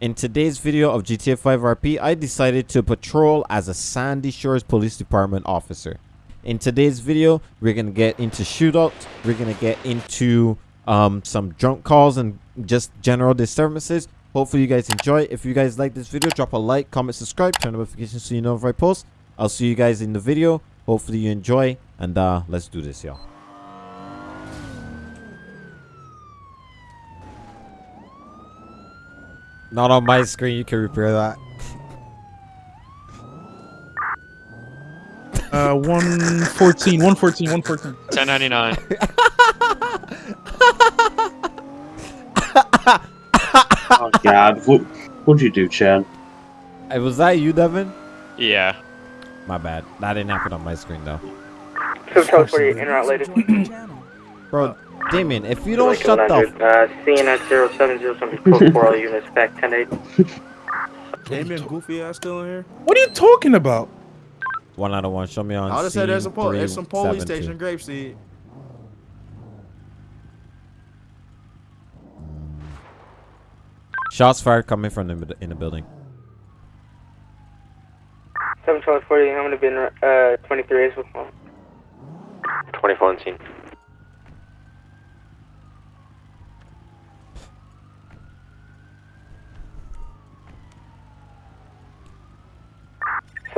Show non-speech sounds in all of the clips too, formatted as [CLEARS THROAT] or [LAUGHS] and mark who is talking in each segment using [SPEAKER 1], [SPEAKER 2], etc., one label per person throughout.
[SPEAKER 1] In today's video of GTA 5 RP, I decided to patrol as a Sandy Shores Police Department officer. In today's video, we're going to get into shootouts, we're going to get into um, some drunk calls and just general disturbances. Hopefully you guys enjoy. If you guys like this video, drop a like, comment, subscribe, turn on notifications so you know if I post. I'll see you guys in the video. Hopefully you enjoy and uh, let's do this, y'all. Not on my screen. You can repair that.
[SPEAKER 2] Uh, 114, 114, 114.
[SPEAKER 3] 1099. [LAUGHS]
[SPEAKER 4] oh God, what what'd you do, Chad?
[SPEAKER 1] Hey, was that you, Devin?
[SPEAKER 3] Yeah.
[SPEAKER 1] My bad. That didn't happen on my screen though.
[SPEAKER 5] So tell us where you're in route later.
[SPEAKER 1] Bro, Damien, if you don't shut the
[SPEAKER 5] Uh, CNS 0707 code for all units, back 10 8.
[SPEAKER 6] Damien Goofy ass still in here?
[SPEAKER 2] What are you talking about?
[SPEAKER 1] one out of one, show me on.
[SPEAKER 6] I just said there's
[SPEAKER 1] a
[SPEAKER 6] some pol- there's some police
[SPEAKER 1] 372.
[SPEAKER 6] station in Grapeseed.
[SPEAKER 1] Shots fired coming from the in the building.
[SPEAKER 5] 71240, I'm gonna be in uh, 23 as well.
[SPEAKER 3] 24 on scene.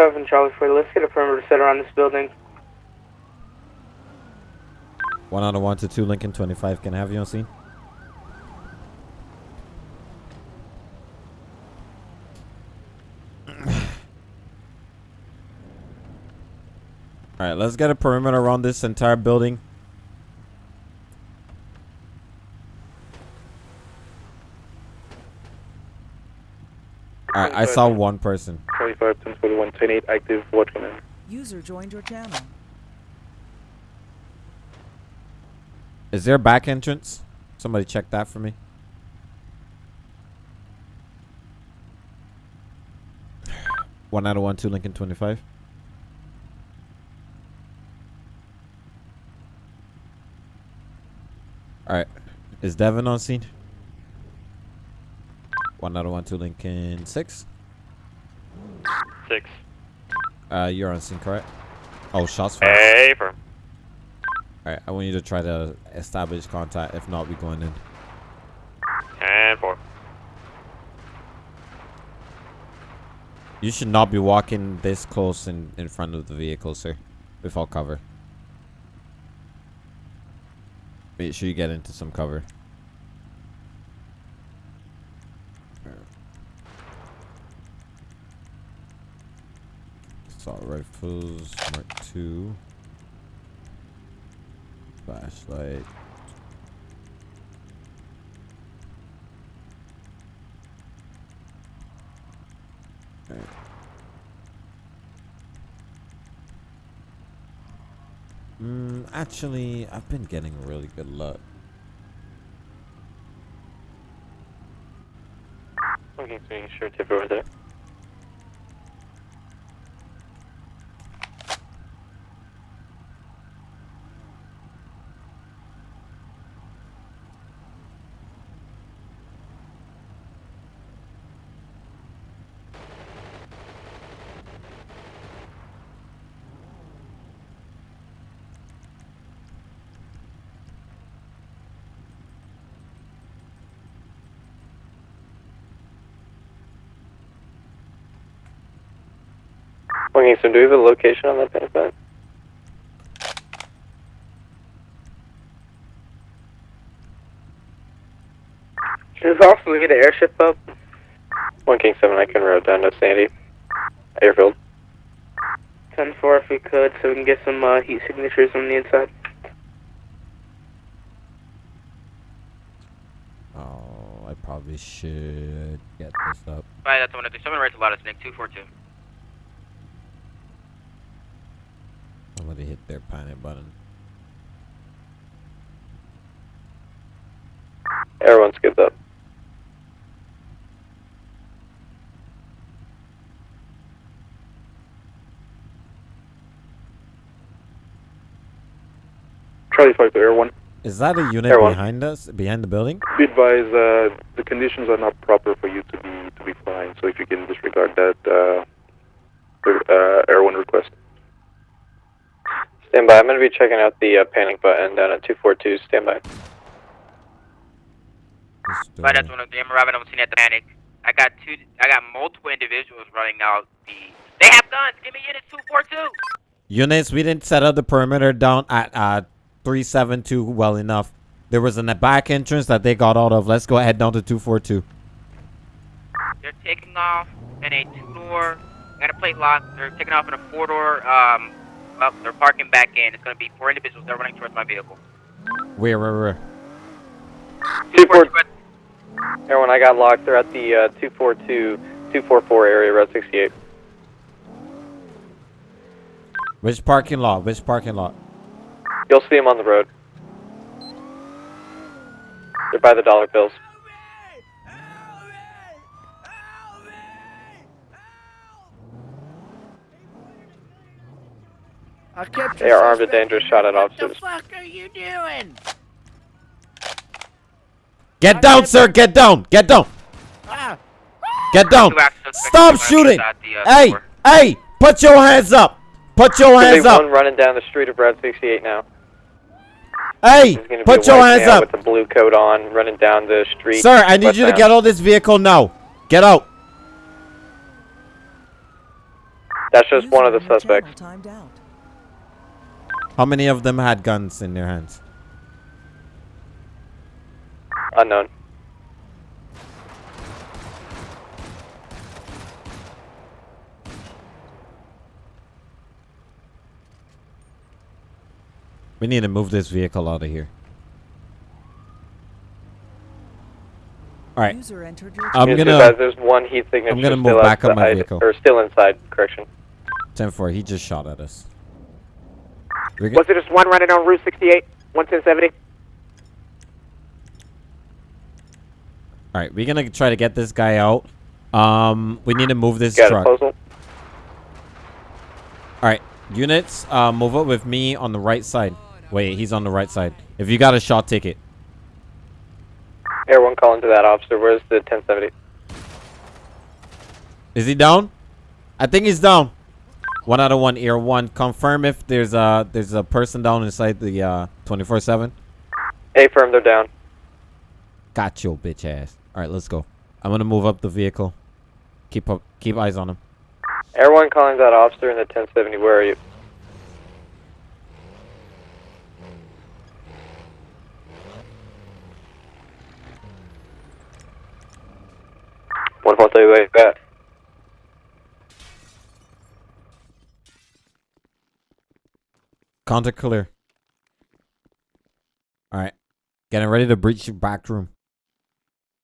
[SPEAKER 5] Seven Charlie 40, let's get a perimeter set around this building.
[SPEAKER 1] One out of one to two Lincoln 25. Can I have you on scene? [COUGHS] All right, let's get a perimeter around this entire building. All right, I saw one person.
[SPEAKER 5] 25 10 41 10 8, active watch command.
[SPEAKER 7] User joined your channel.
[SPEAKER 1] Is there a back entrance? Somebody check that for me. One out of one, two Lincoln 25. Alright. Is Devin on scene? One out of one, two Lincoln 6.
[SPEAKER 3] 6.
[SPEAKER 1] Uh, you're on scene, correct? Oh, shots fired.
[SPEAKER 3] Hey, firm.
[SPEAKER 1] Alright, I want you to try to establish contact. If not, we're going in.
[SPEAKER 3] 10 4.
[SPEAKER 1] You should not be walking this close in, in front of the vehicle, sir. Without cover. Make sure you get into some cover. Assault rifles, Mark II. Flashlight. Mm, actually, I've been getting really good luck.
[SPEAKER 3] Okay, so you sure tip over there. Okay, so do we have a location on that tank bed?
[SPEAKER 5] There's also get an airship up.
[SPEAKER 3] 1 King 7, I can route down to Sandy. Airfield.
[SPEAKER 5] 10 4 if we could, so we can get some uh, heat signatures on the inside.
[SPEAKER 1] Oh, I probably should get this up.
[SPEAKER 8] Alright, that's 137 right to lattice, Nick 242.
[SPEAKER 1] Somebody hit their panic button.
[SPEAKER 3] Everyone's good up.
[SPEAKER 5] Charlie 5 to Air 1.
[SPEAKER 1] Is that a unit
[SPEAKER 3] Everyone.
[SPEAKER 1] behind us? Behind the building?
[SPEAKER 5] Be advised, uh, the conditions are not proper for you to be fine,
[SPEAKER 3] so if you can disregard that uh, uh, Air 1 request. Stand by. I'm going to be checking out the uh, panic button down at 242. Stand by.
[SPEAKER 1] Just, uh,
[SPEAKER 8] But that's one of them arriving on scene at the panic. I got two. I got multiple individuals running out. The they have guns. Give me units two four two.
[SPEAKER 1] Units, we didn't set up the perimeter down at uh 372 well enough. There was a back entrance that they got out of. Let's go ahead down to 242.
[SPEAKER 8] They're taking off in a two door. Got a plate lock. They're taking off in a four door. Well, they're parking back in. It's gonna be four individuals. They're running towards my vehicle.
[SPEAKER 1] Where, where, where?
[SPEAKER 8] Two
[SPEAKER 3] four-
[SPEAKER 8] four two.
[SPEAKER 3] Air 1, I got locked. They're at the uh, 242, 244 area, Route 68.
[SPEAKER 1] Which parking lot? Which parking lot?
[SPEAKER 3] You'll see them on the road. They're by the dollar bills.
[SPEAKER 9] I kept
[SPEAKER 3] They are armed and dangerous shot at officers.
[SPEAKER 9] What the fuck are you doing?
[SPEAKER 1] Get down, sir. Get down. Get down.
[SPEAKER 9] Ah,
[SPEAKER 1] Get down.
[SPEAKER 8] Two active suspects
[SPEAKER 1] Stop shooting.
[SPEAKER 8] the, uh,
[SPEAKER 1] Hey,
[SPEAKER 8] store.
[SPEAKER 1] hey, put your hands up. Put your hands
[SPEAKER 3] There's
[SPEAKER 1] up.
[SPEAKER 3] one running down the street of Route 68 now.
[SPEAKER 1] Hey,
[SPEAKER 3] There's gonna be
[SPEAKER 1] put your hands up.
[SPEAKER 3] with a blue coat on, running down the street.
[SPEAKER 1] Sir, I need you to get out of this vehicle now. Get out.
[SPEAKER 3] That's just one of the suspects.
[SPEAKER 10] Timed out.
[SPEAKER 1] How many of them had guns in their hands?
[SPEAKER 3] Unknown.
[SPEAKER 1] We need to move this vehicle out of here. All right.
[SPEAKER 10] User entered your
[SPEAKER 1] I'm
[SPEAKER 3] Yes,
[SPEAKER 1] gonna
[SPEAKER 3] There's one heat signature
[SPEAKER 1] I'm gonna move back up my
[SPEAKER 3] outside-
[SPEAKER 1] vehicle.
[SPEAKER 3] Or still inside, correction.
[SPEAKER 1] 10 4. He just shot at us.
[SPEAKER 11] Was there just one running on Route 68? 11070?
[SPEAKER 1] All right, we're gonna try to get this guy out. Um, we need to move this
[SPEAKER 3] Got
[SPEAKER 1] truck. All right, units, uh, move up with me on the right side. Wait, he's on the right side. If you got a shot ticket,
[SPEAKER 3] Air 1 calling to that officer. Where's the 1070?
[SPEAKER 1] is he down? I think he's down. One out of one. Ear one. Confirm if there's a there's a person down inside the uh 24/7.
[SPEAKER 3] A firm, they're down.
[SPEAKER 1] Got your bitch ass. All right, let's go. I'm gonna move up the vehicle. Keep up. Keep eyes on him.
[SPEAKER 3] Air 1 calling that officer in the 1070. Where are you? One four three way back.
[SPEAKER 1] Contact clear. All right, getting ready to breach your back room.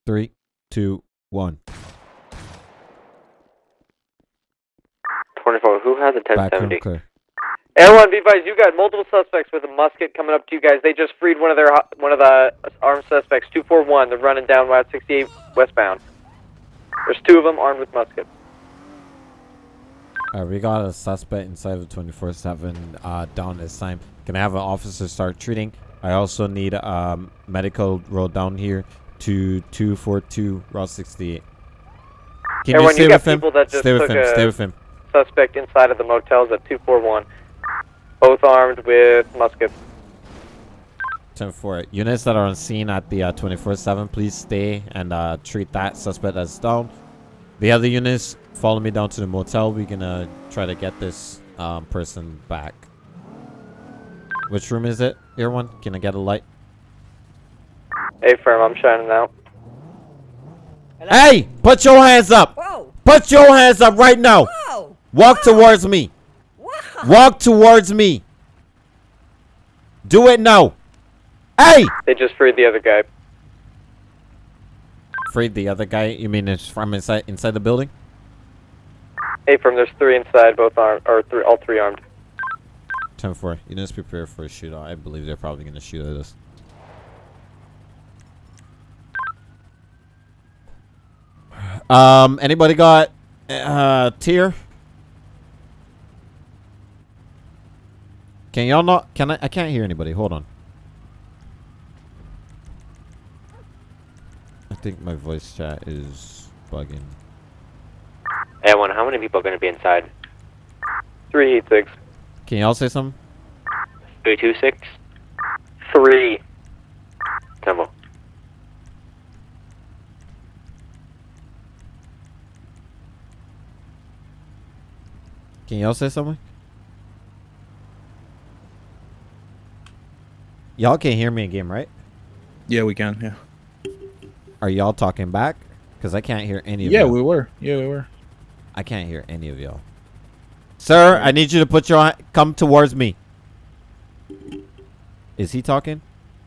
[SPEAKER 1] Three, two, one.
[SPEAKER 3] Twenty four. Who has a ten
[SPEAKER 1] Back room
[SPEAKER 3] seventy?
[SPEAKER 1] clear.
[SPEAKER 3] Air one, be advised, you got multiple suspects with a musket coming up to you guys. They just freed one of their one of the armed suspects. Two four one. They're running down Route sixty eight westbound. There's two of them armed with muskets.
[SPEAKER 1] Right, we got a suspect inside of 24/7 uh, down this time. Can I have an officer start treating? I also need um medical road down here to 242 Route 68. Can
[SPEAKER 3] Everyone,
[SPEAKER 1] you
[SPEAKER 3] you
[SPEAKER 1] stay
[SPEAKER 3] got
[SPEAKER 1] with him? Stay with him. Stay with him.
[SPEAKER 3] Suspect inside of the motels at two four one. Both armed with muskets.
[SPEAKER 1] 10-4. Units that are on scene at the 24/7, please stay and uh, treat that suspect as down. The other units, follow me down to the motel. We're gonna try to get this um, person back. Which room is it? Here one. Can I get a light?
[SPEAKER 3] Hey, firm, I'm shining out.
[SPEAKER 1] Hey, put your hands up.
[SPEAKER 10] Whoa!
[SPEAKER 1] Put your hands up right now.
[SPEAKER 10] Whoa!
[SPEAKER 1] Walk towards me.
[SPEAKER 10] Whoa!
[SPEAKER 1] Walk towards me. Do it now. Hey!
[SPEAKER 3] They just freed the other guy.
[SPEAKER 1] Freed the other guy. You mean it's from inside inside the building?
[SPEAKER 3] A firm, there's three inside, both armed, or three, all three armed.
[SPEAKER 1] 10 4. Units prepare for a shootout. I believe they're probably going to shoot at us. Um, anybody got uh tier? Can y'all not? Can I? I can't hear anybody. Hold on. I think my voice chat is bugging.
[SPEAKER 3] A1, how many people are going to be inside? Three, six.
[SPEAKER 1] Can y'all say something?
[SPEAKER 3] 326? Three. Temple.
[SPEAKER 1] Can y'all say something? Y'all can't hear me in game, right?
[SPEAKER 2] Yeah, we can. Yeah.
[SPEAKER 1] Are y'all talking back? Because I can't hear any of
[SPEAKER 2] Yeah,
[SPEAKER 1] y'all.
[SPEAKER 2] we were. Yeah, we were.
[SPEAKER 1] I can't hear any of y'all. Sir, I need you to put your come towards me. Is he talking?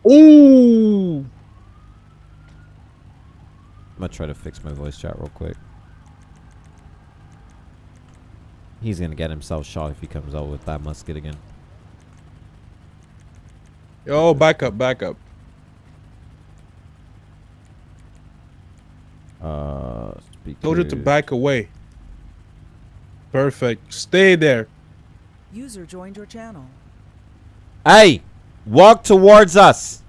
[SPEAKER 2] Ooh.
[SPEAKER 1] I'm gonna try to fix my voice chat real quick. He's gonna get himself shot if he comes out with that musket again.
[SPEAKER 2] Yo, back up, back up.
[SPEAKER 1] Uh,
[SPEAKER 2] Told you to back away. Perfect. Stay there.
[SPEAKER 10] User joined your channel.
[SPEAKER 1] Hey, walk towards us.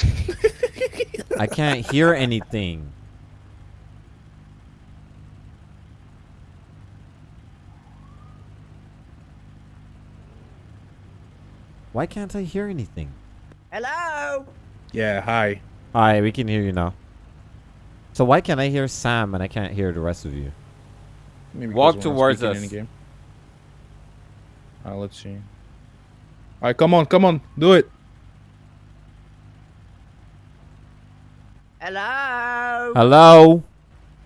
[SPEAKER 1] [LAUGHS] I can't hear anything. Why can't I hear anything?
[SPEAKER 9] Hello?
[SPEAKER 2] Yeah, hi.
[SPEAKER 1] Hi, we can hear you now. So why can't I hear Sam and I can't hear the rest of you?
[SPEAKER 2] Maybe
[SPEAKER 1] Walk
[SPEAKER 2] because we're not
[SPEAKER 1] towards
[SPEAKER 2] speaking
[SPEAKER 1] us.
[SPEAKER 2] in game. Uh, let's see. All right, come on, come on, do it.
[SPEAKER 9] Hello?
[SPEAKER 1] Hello?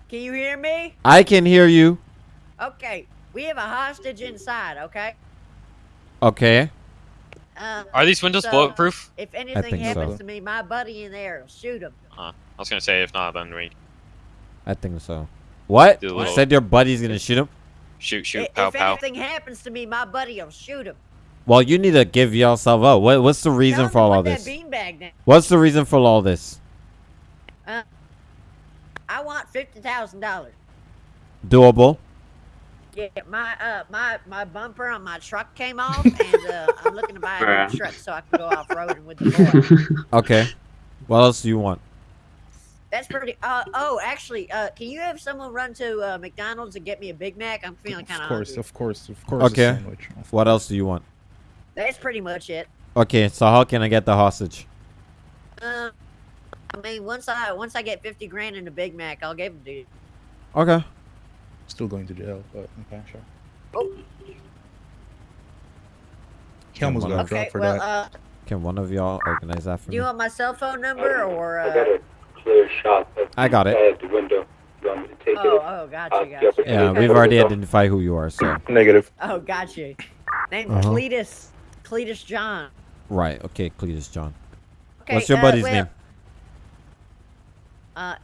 [SPEAKER 9] Can you hear me?
[SPEAKER 1] I can hear you.
[SPEAKER 9] Okay, we have a hostage inside, okay?
[SPEAKER 1] Okay.
[SPEAKER 9] Uh,
[SPEAKER 12] Are these windows
[SPEAKER 9] so,
[SPEAKER 12] bulletproof?
[SPEAKER 9] If anything happens
[SPEAKER 1] so.
[SPEAKER 9] to me, my buddy in there will shoot him.
[SPEAKER 12] I was gonna say if not, then we
[SPEAKER 1] I think so. What?
[SPEAKER 12] Do
[SPEAKER 1] You
[SPEAKER 12] little-
[SPEAKER 1] said your buddy's gonna shoot him?
[SPEAKER 12] shoot, shoot,
[SPEAKER 9] I-
[SPEAKER 12] pow,
[SPEAKER 9] if
[SPEAKER 12] pow.
[SPEAKER 9] anything happens to me, my buddy will shoot him.
[SPEAKER 1] Well, you need to give yourself up. What, what's the reason
[SPEAKER 9] him
[SPEAKER 1] for
[SPEAKER 9] to
[SPEAKER 1] all
[SPEAKER 9] put
[SPEAKER 1] of this?
[SPEAKER 9] that beanbag down.
[SPEAKER 1] What's the reason for all this?
[SPEAKER 9] Uh, I want fifty thousand dollars.
[SPEAKER 1] Doable.
[SPEAKER 9] Yeah, my uh my my bumper on my truck came off, [LAUGHS] and uh, I'm looking to buy a new truck so I can go off roading with the boy. [LAUGHS]
[SPEAKER 1] Okay. What else do you want?
[SPEAKER 9] That's pretty. Uh oh, actually, uh, can you have someone run to uh, McDonald's and get me a Big Mac? I'm feeling kind
[SPEAKER 2] Of
[SPEAKER 9] of
[SPEAKER 2] course,
[SPEAKER 9] hungry.
[SPEAKER 2] of course, of course.
[SPEAKER 1] Okay. What else do you want?
[SPEAKER 9] That's pretty much it.
[SPEAKER 1] Okay, so how can I get the hostage?
[SPEAKER 9] Uh, I mean, once I once I get fifty grand in a Big Mac, I'll give it to you.
[SPEAKER 1] Okay.
[SPEAKER 2] Still going to jail, but okay, sure.
[SPEAKER 9] Oh.
[SPEAKER 2] He almost got
[SPEAKER 9] Okay,
[SPEAKER 2] dropped for
[SPEAKER 9] well,
[SPEAKER 2] that.
[SPEAKER 9] uh,
[SPEAKER 1] Can one of y'all organize that for
[SPEAKER 9] do
[SPEAKER 1] me?
[SPEAKER 9] Do you want my cell phone number or? Uh,
[SPEAKER 3] Clear shot.
[SPEAKER 1] I got it.
[SPEAKER 3] At the window. You want me to take
[SPEAKER 9] oh, oh, gotcha, gotcha.
[SPEAKER 1] Yeah, we've already identified who you are, so. [CLEARS THROAT]
[SPEAKER 2] Negative.
[SPEAKER 9] Oh, gotcha. Name's
[SPEAKER 1] Uh-huh.
[SPEAKER 9] Cletus. Cletus John.
[SPEAKER 1] Right, okay, Cletus John.
[SPEAKER 9] Okay,
[SPEAKER 1] What's your
[SPEAKER 9] uh,
[SPEAKER 1] buddy's
[SPEAKER 9] well,
[SPEAKER 1] name?
[SPEAKER 9] Uh,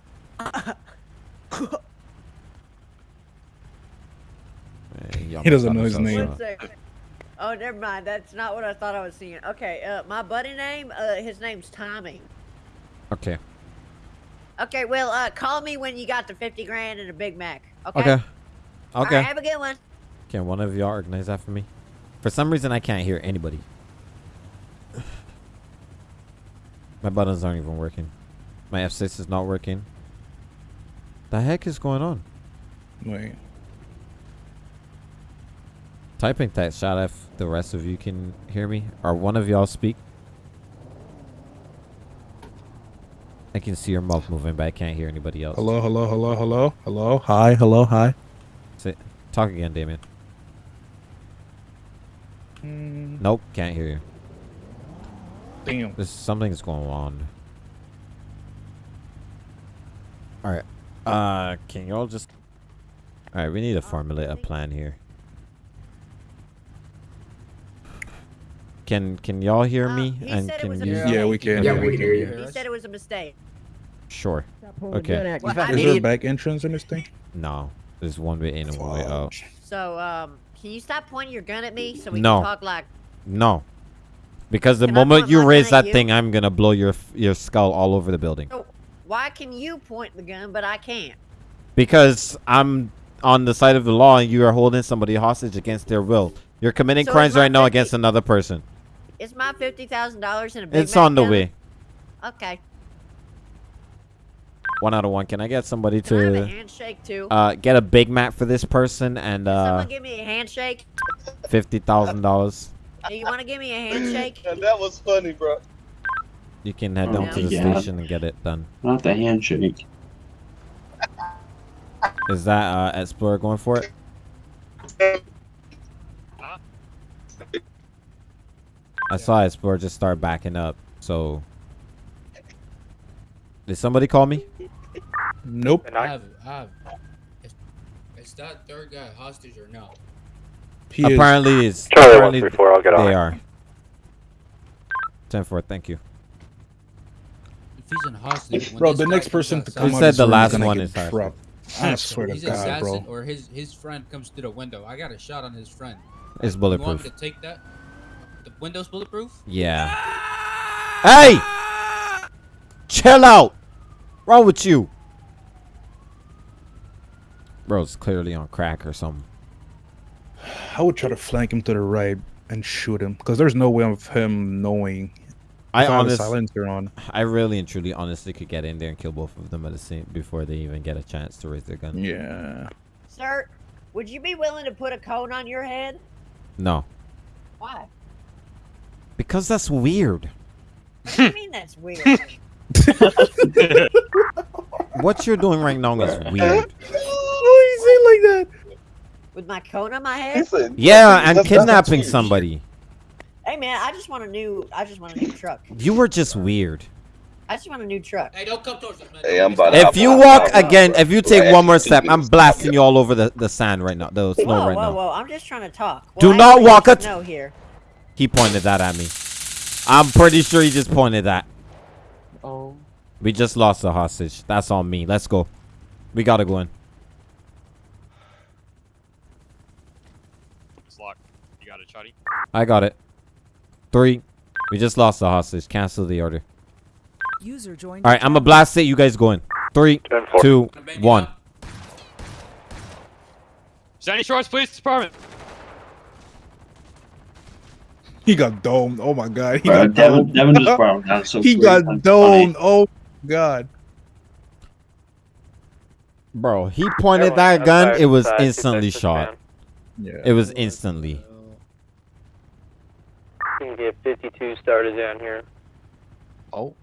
[SPEAKER 2] He doesn't know his name.
[SPEAKER 1] some
[SPEAKER 9] one
[SPEAKER 1] shit.
[SPEAKER 9] second. Oh, never mind. That's not what I thought I was seeing. Okay, uh, my buddy name, uh, his name's Tommy.
[SPEAKER 1] Okay.
[SPEAKER 9] Okay, well, uh, call me when you got the 50 grand and a Big Mac. Okay?
[SPEAKER 1] Okay.
[SPEAKER 9] All
[SPEAKER 1] Okay.
[SPEAKER 9] right, have a good one.
[SPEAKER 1] Can one of y'all organize that for me? For some reason, I can't hear anybody. [SIGHS] My buttons aren't even working. My F6 is not working. The heck is going on?
[SPEAKER 2] Wait.
[SPEAKER 1] Typing that shot if the rest of you can hear me. Or one of y'all speak. I can see your mouth moving, but I can't hear anybody else.
[SPEAKER 2] Hello, hello, hello, hello, hello. Hi, hello, hi.
[SPEAKER 1] Say, talk again, Damien.
[SPEAKER 2] Mm,
[SPEAKER 1] Nope, can't hear you.
[SPEAKER 2] damn.
[SPEAKER 1] There's something's going on. Alright. Uh can y'all just Alright, we need to formulate a plan here. Can can y'all hear
[SPEAKER 9] Uh,
[SPEAKER 1] me?
[SPEAKER 9] he
[SPEAKER 1] And can you.
[SPEAKER 2] Yeah, we can.
[SPEAKER 4] Yeah,
[SPEAKER 2] yeah,
[SPEAKER 4] we
[SPEAKER 2] we
[SPEAKER 4] can
[SPEAKER 2] can.
[SPEAKER 4] hear
[SPEAKER 2] you.
[SPEAKER 9] He said it was a mistake.
[SPEAKER 1] Sure. Okay.
[SPEAKER 9] Well, I
[SPEAKER 2] Is there a back entrance in this thing?
[SPEAKER 1] No. There's one way in and one way out.
[SPEAKER 9] so, um, can you stop pointing your gun at me so we
[SPEAKER 1] No.
[SPEAKER 9] can talk like...
[SPEAKER 1] No. Because the
[SPEAKER 9] Can
[SPEAKER 1] moment you raise that
[SPEAKER 9] you?
[SPEAKER 1] thing, I'm gonna blow your your skull all over the building.
[SPEAKER 9] So, why can you point the gun, but I can't?
[SPEAKER 1] Because I'm on the side of the law and you are holding somebody hostage against their will. You're committing
[SPEAKER 9] So
[SPEAKER 1] crimes right now against another person.
[SPEAKER 9] Is my $50,000 in a Big
[SPEAKER 1] It's on the
[SPEAKER 9] coming?
[SPEAKER 1] way.
[SPEAKER 9] Okay.
[SPEAKER 1] One out of one. Can I get somebody
[SPEAKER 9] Can a
[SPEAKER 1] to
[SPEAKER 9] handshake too?
[SPEAKER 1] uh get a Big Mac for this person and
[SPEAKER 9] Can
[SPEAKER 1] uh
[SPEAKER 9] someone give me a handshake?
[SPEAKER 1] fifty thousand dollars?
[SPEAKER 9] Hey, you want to give me a handshake? [LAUGHS]
[SPEAKER 13] that was funny, bro.
[SPEAKER 1] You can head down to the
[SPEAKER 4] Yeah.
[SPEAKER 1] station and get it done.
[SPEAKER 4] Not the handshake.
[SPEAKER 1] Is that uh Explorer going for it? I saw Explorer just start backing up. So did somebody call me?
[SPEAKER 2] Nope.
[SPEAKER 7] I have, I have. Is, is that third guy hostage or no?
[SPEAKER 2] He.
[SPEAKER 1] Apparently is.
[SPEAKER 3] Charlie
[SPEAKER 1] apparently
[SPEAKER 3] 134, I'll get on
[SPEAKER 1] They
[SPEAKER 3] it.
[SPEAKER 1] are. Ten four. Thank you.
[SPEAKER 7] If he's in hostage, when
[SPEAKER 2] Bro, the next person to come
[SPEAKER 1] Who said the last one is hostage?
[SPEAKER 2] I swear to
[SPEAKER 7] He's
[SPEAKER 2] God,
[SPEAKER 7] assassin
[SPEAKER 2] bro.
[SPEAKER 7] or his his friend comes through the window. I got a shot on his friend.
[SPEAKER 1] It's
[SPEAKER 7] You want
[SPEAKER 1] bulletproof.
[SPEAKER 7] me to take that? The window's bulletproof?
[SPEAKER 1] Yeah. Hey! Chill out. Wrong with you? Bro's clearly on crack or something.
[SPEAKER 2] I would try to flank him to the right and shoot him because there's no way of him knowing.
[SPEAKER 1] I
[SPEAKER 2] If have a
[SPEAKER 1] honest,
[SPEAKER 2] silencer on.
[SPEAKER 1] I really and truly, honestly, could get in there and kill both of them at the same before they even get a chance to raise their gun.
[SPEAKER 2] Yeah.
[SPEAKER 9] Sir, would you be willing to put a cone on your head?
[SPEAKER 1] No,
[SPEAKER 9] Why?
[SPEAKER 1] because that's weird.
[SPEAKER 9] What do you mean that's [LAUGHS] weird?
[SPEAKER 1] What you're doing right now is weird. [LAUGHS]
[SPEAKER 2] Why like that?
[SPEAKER 9] With my cone on my head?
[SPEAKER 1] Yeah, and kidnapping somebody.
[SPEAKER 9] Hey man, I just want a new. I just want a new truck.
[SPEAKER 1] You were just weird.
[SPEAKER 9] I just want a new truck.
[SPEAKER 7] Hey, don't come towards us, man.
[SPEAKER 13] Hey, I'm about to
[SPEAKER 1] If
[SPEAKER 13] hop
[SPEAKER 1] you
[SPEAKER 13] on,
[SPEAKER 1] walk
[SPEAKER 13] hop
[SPEAKER 1] again,
[SPEAKER 13] bro.
[SPEAKER 1] if you take one more step, I'm blasting you all over the, the sand right now, the snow
[SPEAKER 9] whoa,
[SPEAKER 1] right
[SPEAKER 9] whoa,
[SPEAKER 1] now.
[SPEAKER 9] whoa! I'm just trying to talk.
[SPEAKER 1] Do
[SPEAKER 9] Well, I
[SPEAKER 1] not walk
[SPEAKER 9] there's
[SPEAKER 1] it-
[SPEAKER 9] snow here.
[SPEAKER 1] He pointed that at me. I'm pretty sure he just pointed that.
[SPEAKER 4] Oh.
[SPEAKER 1] We just lost the hostage. That's on me. Let's go. We gotta go in.
[SPEAKER 12] It's locked. You got it, Chatty?
[SPEAKER 1] I got it. Three. We just lost the hostage. Cancel the order.
[SPEAKER 10] User joined.
[SPEAKER 1] All right, I'm gonna blast it. You guys go in. Three,
[SPEAKER 3] Ten four.
[SPEAKER 1] two, one.
[SPEAKER 12] Sandy Shores Police Department.
[SPEAKER 2] He got domed. Oh my god. He
[SPEAKER 4] Bro,
[SPEAKER 2] got
[SPEAKER 4] Devin,
[SPEAKER 2] domed.
[SPEAKER 4] Devin just brought him down so [LAUGHS]
[SPEAKER 2] he
[SPEAKER 4] quick.
[SPEAKER 2] got
[SPEAKER 4] That's
[SPEAKER 2] domed. Oh god.
[SPEAKER 1] Bro, he pointed
[SPEAKER 3] Everyone
[SPEAKER 1] that gun. It was instantly shot.
[SPEAKER 2] Yeah.
[SPEAKER 1] It was instantly.
[SPEAKER 3] You can get 52 started down here.
[SPEAKER 2] Oh.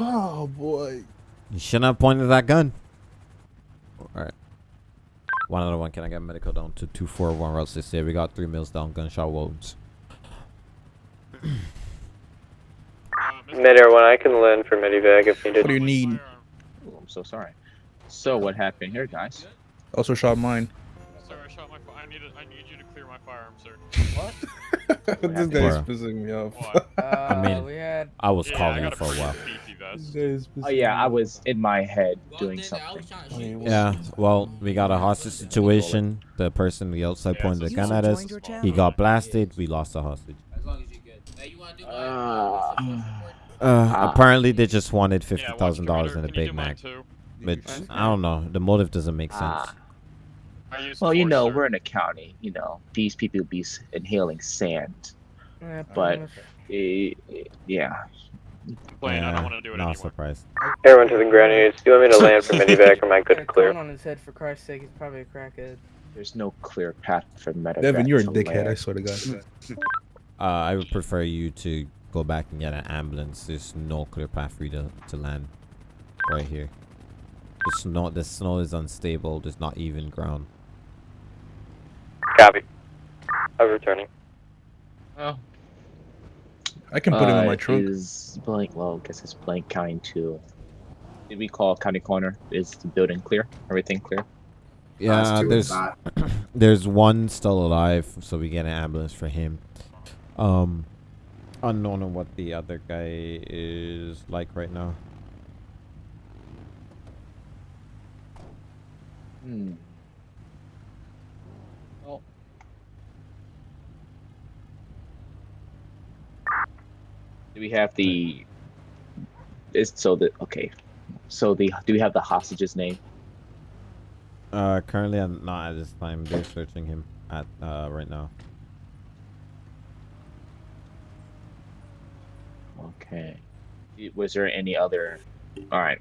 [SPEAKER 2] Oh boy.
[SPEAKER 1] You shouldn't have pointed that gun. All right. One other one. Can I get medical down to 241 Route 68? We got three mills down, gunshot wounds.
[SPEAKER 12] Uh, Mr.
[SPEAKER 3] Mid-air one, I can lend for medivac if needed.
[SPEAKER 2] What do you need?
[SPEAKER 14] Oh, I'm so sorry. So what happened here, guys?
[SPEAKER 2] Also shot mine.
[SPEAKER 12] Firearm, sir. [LAUGHS]
[SPEAKER 2] this guy's
[SPEAKER 14] What?
[SPEAKER 2] pissing me off.
[SPEAKER 12] Why? [LAUGHS]
[SPEAKER 1] I mean,
[SPEAKER 7] we had.
[SPEAKER 1] I was
[SPEAKER 12] Yeah,
[SPEAKER 1] calling
[SPEAKER 12] got
[SPEAKER 1] you for a while.
[SPEAKER 12] beefy
[SPEAKER 2] This
[SPEAKER 12] vest.
[SPEAKER 2] guy is pissing
[SPEAKER 14] Oh yeah, I was in my head doing
[SPEAKER 7] Well, then
[SPEAKER 14] something.
[SPEAKER 7] trying to
[SPEAKER 2] I
[SPEAKER 7] shoot
[SPEAKER 2] mean,
[SPEAKER 7] you.
[SPEAKER 1] Yeah, well, we got a hostage situation. The person the outside
[SPEAKER 12] Yeah,
[SPEAKER 1] pointed
[SPEAKER 12] so
[SPEAKER 1] the gun at us. He got blasted. We lost the hostage.
[SPEAKER 7] As long as you're good. Hey, you want to do mine?
[SPEAKER 1] Uh,
[SPEAKER 14] Ah.
[SPEAKER 1] apparently they just wanted fifty
[SPEAKER 12] Yeah, watch
[SPEAKER 1] thousand dollars in a Big Mac, which I don't know. The motive doesn't make sense.
[SPEAKER 12] I used
[SPEAKER 14] Well, you know,
[SPEAKER 12] sir.
[SPEAKER 14] we're in a county. You know, these people be inhaling sand. But eh, eh, yeah,
[SPEAKER 12] Playing, I don't want to do it
[SPEAKER 1] not
[SPEAKER 12] anymore.
[SPEAKER 1] surprised.
[SPEAKER 3] Everyone to the grenades. Do you want me to [LAUGHS] land for medivac or am I good to clear?
[SPEAKER 11] on his head for Christ's sake. He's probably a crackhead.
[SPEAKER 14] there's no clear path for medevac.
[SPEAKER 2] Devin, you're a
[SPEAKER 14] to
[SPEAKER 2] dickhead, I swear to God. [LAUGHS]
[SPEAKER 1] Uh, I would prefer you to go back and get an ambulance. There's no clear path for you to, to land right here. The snow, the snow is unstable. There's not even ground.
[SPEAKER 3] Copy. I'm returning.
[SPEAKER 14] Oh.
[SPEAKER 2] I can put him in
[SPEAKER 14] Uh,
[SPEAKER 2] my trunk.
[SPEAKER 14] Is blank? Well, I guess it's blank kind too. Did we call county corner? Is the building clear? Everything clear?
[SPEAKER 1] Yeah, there's [CLEARS THROAT] there's one still alive, so we get an ambulance for him. Um, unknown on what the other guy is like right now.
[SPEAKER 14] Hmm. Well. Do we have the? Is so the okay? So the do we have the hostage's name?
[SPEAKER 1] Uh, currently I'm not at this time. They're searching him at uh right now.
[SPEAKER 14] Okay. Was there any other? All right.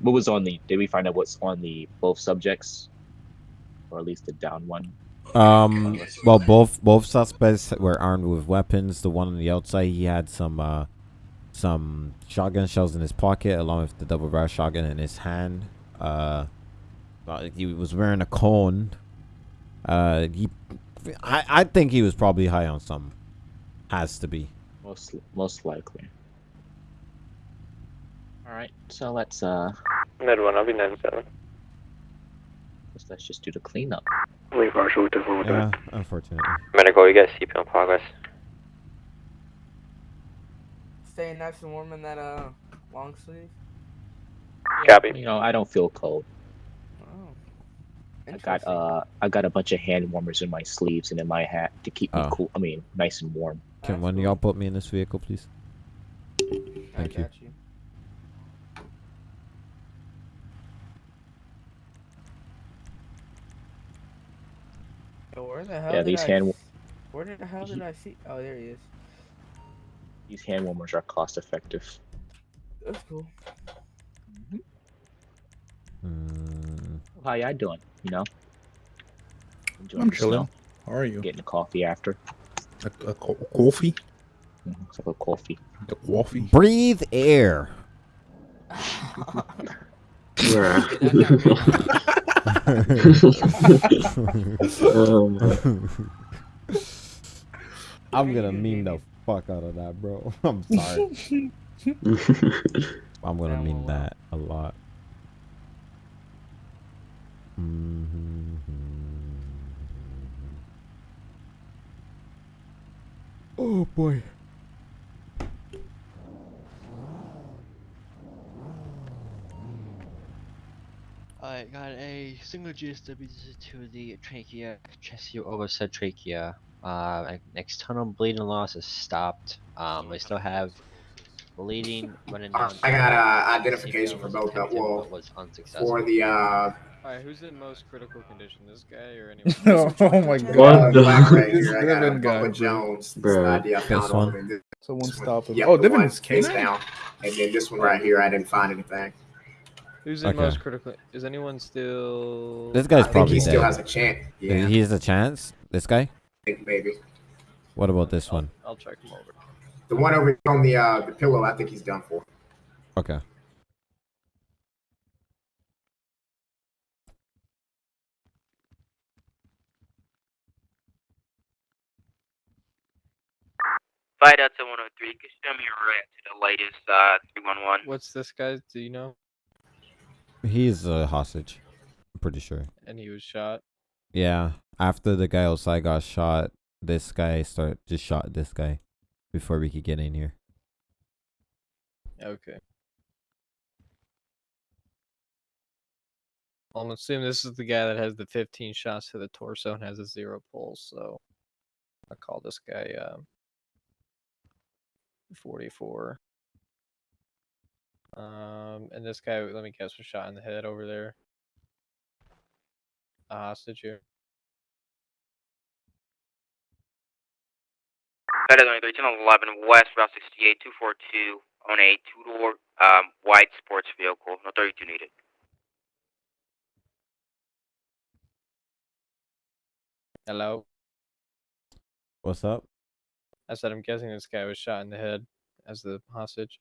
[SPEAKER 14] what was on the? Did we find out what's on the both subjects, or at least the down one?
[SPEAKER 1] Um. Well, both both suspects were armed with weapons. The one on the outside, he had some uh, some shotgun shells in his pocket, along with the double barrel shotgun in his hand. Uh, uh, he was wearing a cone. Uh, he, I I think he was probably high on some. Has to be.
[SPEAKER 14] Most most likely. All right, so let's uh,
[SPEAKER 3] Med one, I'll be 97.
[SPEAKER 14] Let's, let's just do the cleanup.
[SPEAKER 3] Leave Marshall with the phone
[SPEAKER 1] Yeah, unfortunately.
[SPEAKER 3] Medical, you got CP in progress.
[SPEAKER 11] Staying nice and warm in that uh long sleeve.
[SPEAKER 3] Copy.
[SPEAKER 14] You know, I don't feel cold.
[SPEAKER 11] Oh.
[SPEAKER 14] I got uh, I got a bunch of hand warmers in my sleeves and in my hat to keep me
[SPEAKER 1] Oh.
[SPEAKER 14] cool. I mean, nice and warm.
[SPEAKER 1] Can one of y'all put me in this vehicle, please? Thank you.
[SPEAKER 11] you. Yo, where the hell
[SPEAKER 14] Yeah,
[SPEAKER 11] did
[SPEAKER 14] these
[SPEAKER 11] I
[SPEAKER 14] hand-
[SPEAKER 11] Where did the hell did I see? Oh, there he is.
[SPEAKER 14] These hand warmers are cost effective.
[SPEAKER 11] That's cool.
[SPEAKER 1] Mm,
[SPEAKER 14] How y'all doing? You know, Enjoying
[SPEAKER 2] I'm
[SPEAKER 14] the
[SPEAKER 2] chilling.
[SPEAKER 14] snow?
[SPEAKER 2] How are you?
[SPEAKER 14] Getting a coffee after.
[SPEAKER 2] A, a co- coffee?
[SPEAKER 14] Mhm, It's like a coffee.
[SPEAKER 2] A coffee?
[SPEAKER 1] breathe air. [LAUGHS] [LAUGHS] [LAUGHS] [LAUGHS] I'm gonna meme the fuck out of that, bro. [LAUGHS] I'm sorry. [LAUGHS] I'm gonna meme that a lot. Mhm. Oh boy.
[SPEAKER 13] I got a single GSW to the trachea, chest overset trachea. Uh, external bleeding loss has stopped. Um, I still have bleeding running
[SPEAKER 15] Uh,
[SPEAKER 13] down.
[SPEAKER 15] I got uh, identification for both. Uh,
[SPEAKER 13] attempted,
[SPEAKER 15] well,
[SPEAKER 13] was unsuccessful.
[SPEAKER 15] for the uh,
[SPEAKER 12] Alright, who's in most critical condition? This guy or anyone? [LAUGHS]
[SPEAKER 2] oh my
[SPEAKER 15] uh,
[SPEAKER 2] god.
[SPEAKER 15] Black
[SPEAKER 2] This
[SPEAKER 15] Ranger, I got uh,
[SPEAKER 2] Devin guy,
[SPEAKER 15] Bubba
[SPEAKER 2] bro.
[SPEAKER 15] Jones. This
[SPEAKER 2] Bruh.
[SPEAKER 15] ID
[SPEAKER 1] This one?
[SPEAKER 15] on him.
[SPEAKER 2] Stop.
[SPEAKER 15] Yep,
[SPEAKER 2] oh,
[SPEAKER 15] the
[SPEAKER 2] Devin
[SPEAKER 15] one
[SPEAKER 2] is
[SPEAKER 15] face down, and then this one right here, I didn't find anything.
[SPEAKER 12] Who's in
[SPEAKER 1] Okay.
[SPEAKER 12] most critical? Is anyone still?
[SPEAKER 1] This guy's
[SPEAKER 15] I think
[SPEAKER 1] probably
[SPEAKER 15] he still has a chance. Yeah,
[SPEAKER 1] He has a chance. This guy.
[SPEAKER 15] I think maybe
[SPEAKER 1] What about this one?
[SPEAKER 12] I'll check him over.
[SPEAKER 15] the one over here on the uh, the pillow. I think he's done for.
[SPEAKER 1] Okay.
[SPEAKER 8] Flight out to 103. Can you show me right to the latest uh 311?
[SPEAKER 12] What's this guy? Do you know?
[SPEAKER 1] He's a hostage. I'm pretty sure.
[SPEAKER 12] And he was shot.
[SPEAKER 1] Yeah. After the guy outside got shot, this guy start just shot this guy before we could get in here.
[SPEAKER 12] Okay. I'm assuming this is the guy that has the 15 shots to the torso and has a zero pulse. So I call this guy um, 44. Um, and this guy, let me guess, was shot in the head over there. A hostage here.
[SPEAKER 8] Flight out 103, 11 West, Route 68, 242 on a two-door um, white sports vehicle. No 32 needed.
[SPEAKER 12] Hello.
[SPEAKER 1] What's up?
[SPEAKER 12] I said I'm guessing this guy was shot in the head as the hostage.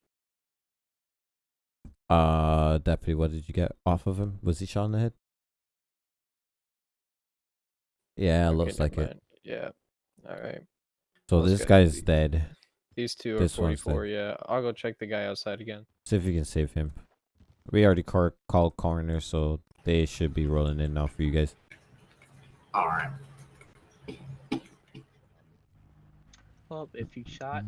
[SPEAKER 1] Uh, deputy, what did you get off of him? Was he shot in the head? Yeah,
[SPEAKER 12] Okay,
[SPEAKER 1] looks
[SPEAKER 12] never
[SPEAKER 1] like it.
[SPEAKER 12] Yeah. All right.
[SPEAKER 1] So
[SPEAKER 12] Those
[SPEAKER 1] this
[SPEAKER 12] guys-
[SPEAKER 1] guy's dead.
[SPEAKER 12] These two are
[SPEAKER 1] This one's
[SPEAKER 12] 44. Yeah. I'll go check the guy outside again.
[SPEAKER 1] See if you can save him. We already car- called coroner, so they should be rolling in now for you guys.
[SPEAKER 15] All right.
[SPEAKER 14] Well, if you shot,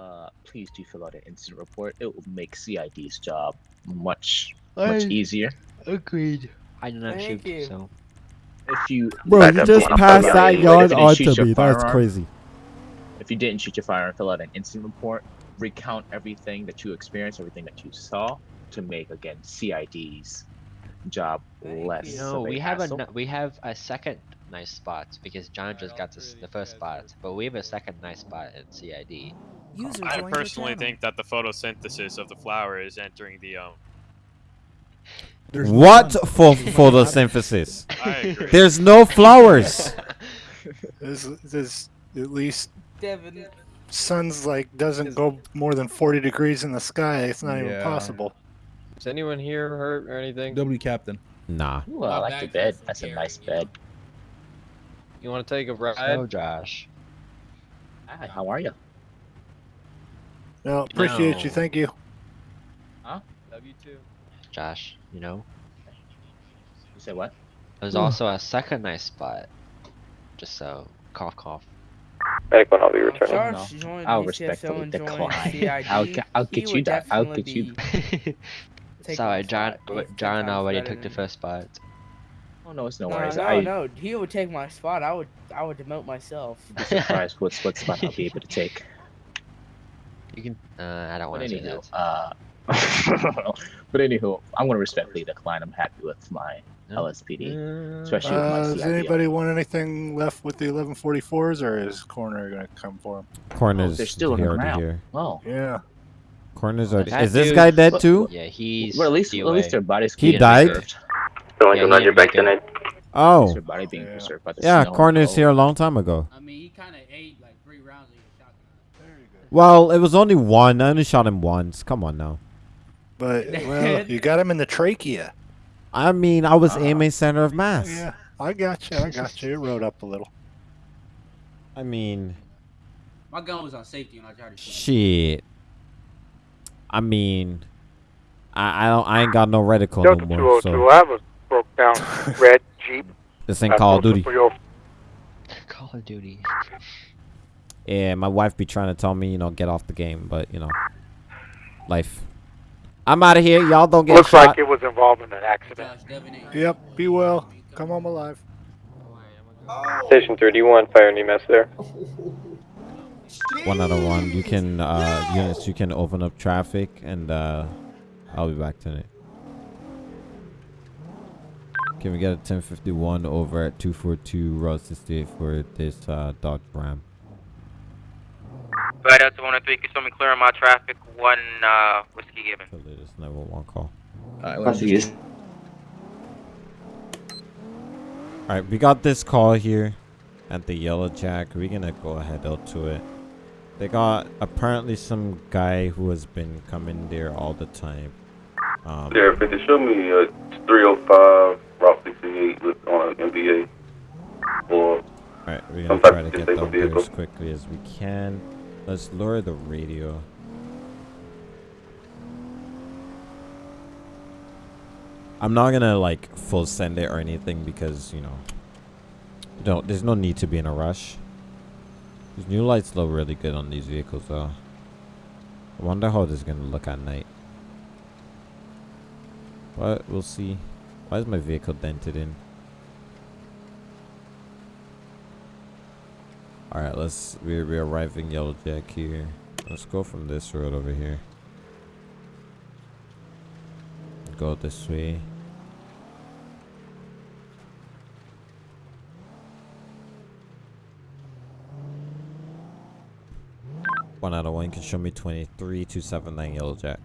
[SPEAKER 14] uh, please do fill out an incident report. It will make CID's job much much
[SPEAKER 13] I-
[SPEAKER 14] easier.
[SPEAKER 13] Agreed. I did not
[SPEAKER 11] Thank
[SPEAKER 13] shoot,
[SPEAKER 11] you.
[SPEAKER 13] so.
[SPEAKER 14] If you
[SPEAKER 1] Bro, you just passed that
[SPEAKER 14] if you
[SPEAKER 1] yard
[SPEAKER 14] didn't shoot your
[SPEAKER 1] me. That's crazy.
[SPEAKER 14] If you didn't shoot your firearm, fill out an incident report. Recount everything that you experienced, everything that you saw, to make again CID's job
[SPEAKER 11] Thank
[SPEAKER 14] less.
[SPEAKER 11] you.
[SPEAKER 14] of
[SPEAKER 13] No, we have a
[SPEAKER 14] hassle.
[SPEAKER 13] n- we have a second nice spot because John just got this, the first spot, but we have a second nice spot at CID.
[SPEAKER 12] I personally think that the photosynthesis of the flower is entering the um
[SPEAKER 16] There's
[SPEAKER 1] what
[SPEAKER 16] none.
[SPEAKER 1] for photosynthesis? [LAUGHS]
[SPEAKER 16] I agree.
[SPEAKER 1] There's no flowers. [LAUGHS]
[SPEAKER 16] There's, this at least
[SPEAKER 11] Devin.
[SPEAKER 16] sun's like doesn't go more than 40 degrees in the sky. It's not even possible.
[SPEAKER 12] Is anyone here hurt or anything?
[SPEAKER 2] W captain.
[SPEAKER 1] Nah.
[SPEAKER 14] Ooh, I like the bed. That's a nice bed.
[SPEAKER 12] You want to take a ride?
[SPEAKER 13] So, Josh.
[SPEAKER 14] Hi, how are you?
[SPEAKER 16] No, appreciate you. Thank you.
[SPEAKER 14] Huh?
[SPEAKER 12] Love you too.
[SPEAKER 13] Josh, you know,
[SPEAKER 14] You said what?
[SPEAKER 13] there's also a second nice spot. Just so, cough, cough.
[SPEAKER 3] Medic one, I'll be returning.
[SPEAKER 11] Josh
[SPEAKER 14] No, I'll respectfully decline. [LAUGHS] I'll, I'll
[SPEAKER 11] He
[SPEAKER 14] get you that. I'll
[SPEAKER 11] definitely
[SPEAKER 14] get you. [LAUGHS]
[SPEAKER 13] Sorry, John.
[SPEAKER 11] spot. He's ten
[SPEAKER 13] John already took the first spot.
[SPEAKER 14] Oh no, it's no
[SPEAKER 11] No,
[SPEAKER 14] worries.
[SPEAKER 11] no,
[SPEAKER 14] I,
[SPEAKER 11] no. He would take my spot. I would, I would demote myself.
[SPEAKER 14] be surprised [LAUGHS] what what spot I'll be able to take.
[SPEAKER 13] You can. Uh, I don't want to do
[SPEAKER 14] anywho,
[SPEAKER 13] that.
[SPEAKER 14] uh, [LAUGHS] but anywho, I'm gonna respectfully decline. I'm happy with my LSPD, especially with my
[SPEAKER 16] Uh, does
[SPEAKER 14] CID.
[SPEAKER 16] anybody want anything left with the 1144s, or is Corner gonna come for them?
[SPEAKER 1] Corners.
[SPEAKER 14] they're still in the
[SPEAKER 1] here, already
[SPEAKER 14] ground.
[SPEAKER 1] here.
[SPEAKER 14] Oh,
[SPEAKER 16] Yeah.
[SPEAKER 1] Corners are.
[SPEAKER 13] That
[SPEAKER 1] Is this
[SPEAKER 13] dude-
[SPEAKER 1] guy dead too?
[SPEAKER 13] Yeah, he's.
[SPEAKER 14] well, at least
[SPEAKER 13] DOA.
[SPEAKER 14] at least their bodies.
[SPEAKER 1] He
[SPEAKER 14] can
[SPEAKER 1] died?
[SPEAKER 14] preserved.
[SPEAKER 13] Yeah, he didn't make it.
[SPEAKER 14] At
[SPEAKER 1] Oh.
[SPEAKER 14] their body being
[SPEAKER 16] Yeah.
[SPEAKER 14] preserved by the
[SPEAKER 1] Yeah,
[SPEAKER 14] snow and
[SPEAKER 1] Corners
[SPEAKER 14] cold.
[SPEAKER 1] here a long time ago.
[SPEAKER 7] I mean, he kind of
[SPEAKER 1] Well, it was only one. I only shot him once. Come on now.
[SPEAKER 16] But [LAUGHS] well, you got him in the trachea.
[SPEAKER 1] I mean, I was
[SPEAKER 14] Uh,
[SPEAKER 1] aiming center of mass.
[SPEAKER 16] Yeah, I got you. I got you. It rode up a little.
[SPEAKER 1] I mean,
[SPEAKER 7] My gun was on safety when I tried to shoot.
[SPEAKER 1] shit. I mean, I I don't. I ain't got no reticle no
[SPEAKER 17] Delta
[SPEAKER 1] more.
[SPEAKER 17] 202,
[SPEAKER 1] So
[SPEAKER 17] I have a broke down [LAUGHS] red Jeep.
[SPEAKER 1] this ain't Call of Duty.
[SPEAKER 13] Call of Duty.
[SPEAKER 1] Yeah, my wife be trying to tell me, you know, get off the game, but you know, life. I'm out of here. Y'all don't get
[SPEAKER 17] Looks
[SPEAKER 1] shot.
[SPEAKER 17] like it was involved in an accident.
[SPEAKER 7] Josh, Devin ain't.
[SPEAKER 16] Yep. Be well. Come home alive.
[SPEAKER 3] Station 31, fire and EMS there.
[SPEAKER 1] One out of one. You can uh units. You can open up traffic, and uh I'll be back tonight. Can we get a 1051 over at 242 Route 68 for this uh, Dodge Ram?
[SPEAKER 8] Right out to 103, can you show me clear on my traffic? One uh, whiskey given.
[SPEAKER 1] The latest 911 call.
[SPEAKER 2] Alright, let's
[SPEAKER 4] is.
[SPEAKER 1] All right, we got this call here at the Yellow Jack. We're gonna go ahead out to it. They got apparently some guy who has been coming there all the time. Um,
[SPEAKER 18] Yeah, 50, show me uh, 305 Route 68 with, on an MBA. Or
[SPEAKER 1] all right, we're gonna try to get
[SPEAKER 18] disabled
[SPEAKER 1] down there
[SPEAKER 18] vehicle.
[SPEAKER 1] as quickly as we can. Let's lower the radio. I'm not gonna like full send it or anything because you know, don't. There's no need to be in a rush. These new lights look really good on these vehicles though. I wonder how this is gonna look at night. But we'll see. Why is my vehicle dented in? Alright, let's we're we're arriving Yellow Jack here. Let's go from this road over here. Go this way. One out of one can show me 23 279 Yellow Jack.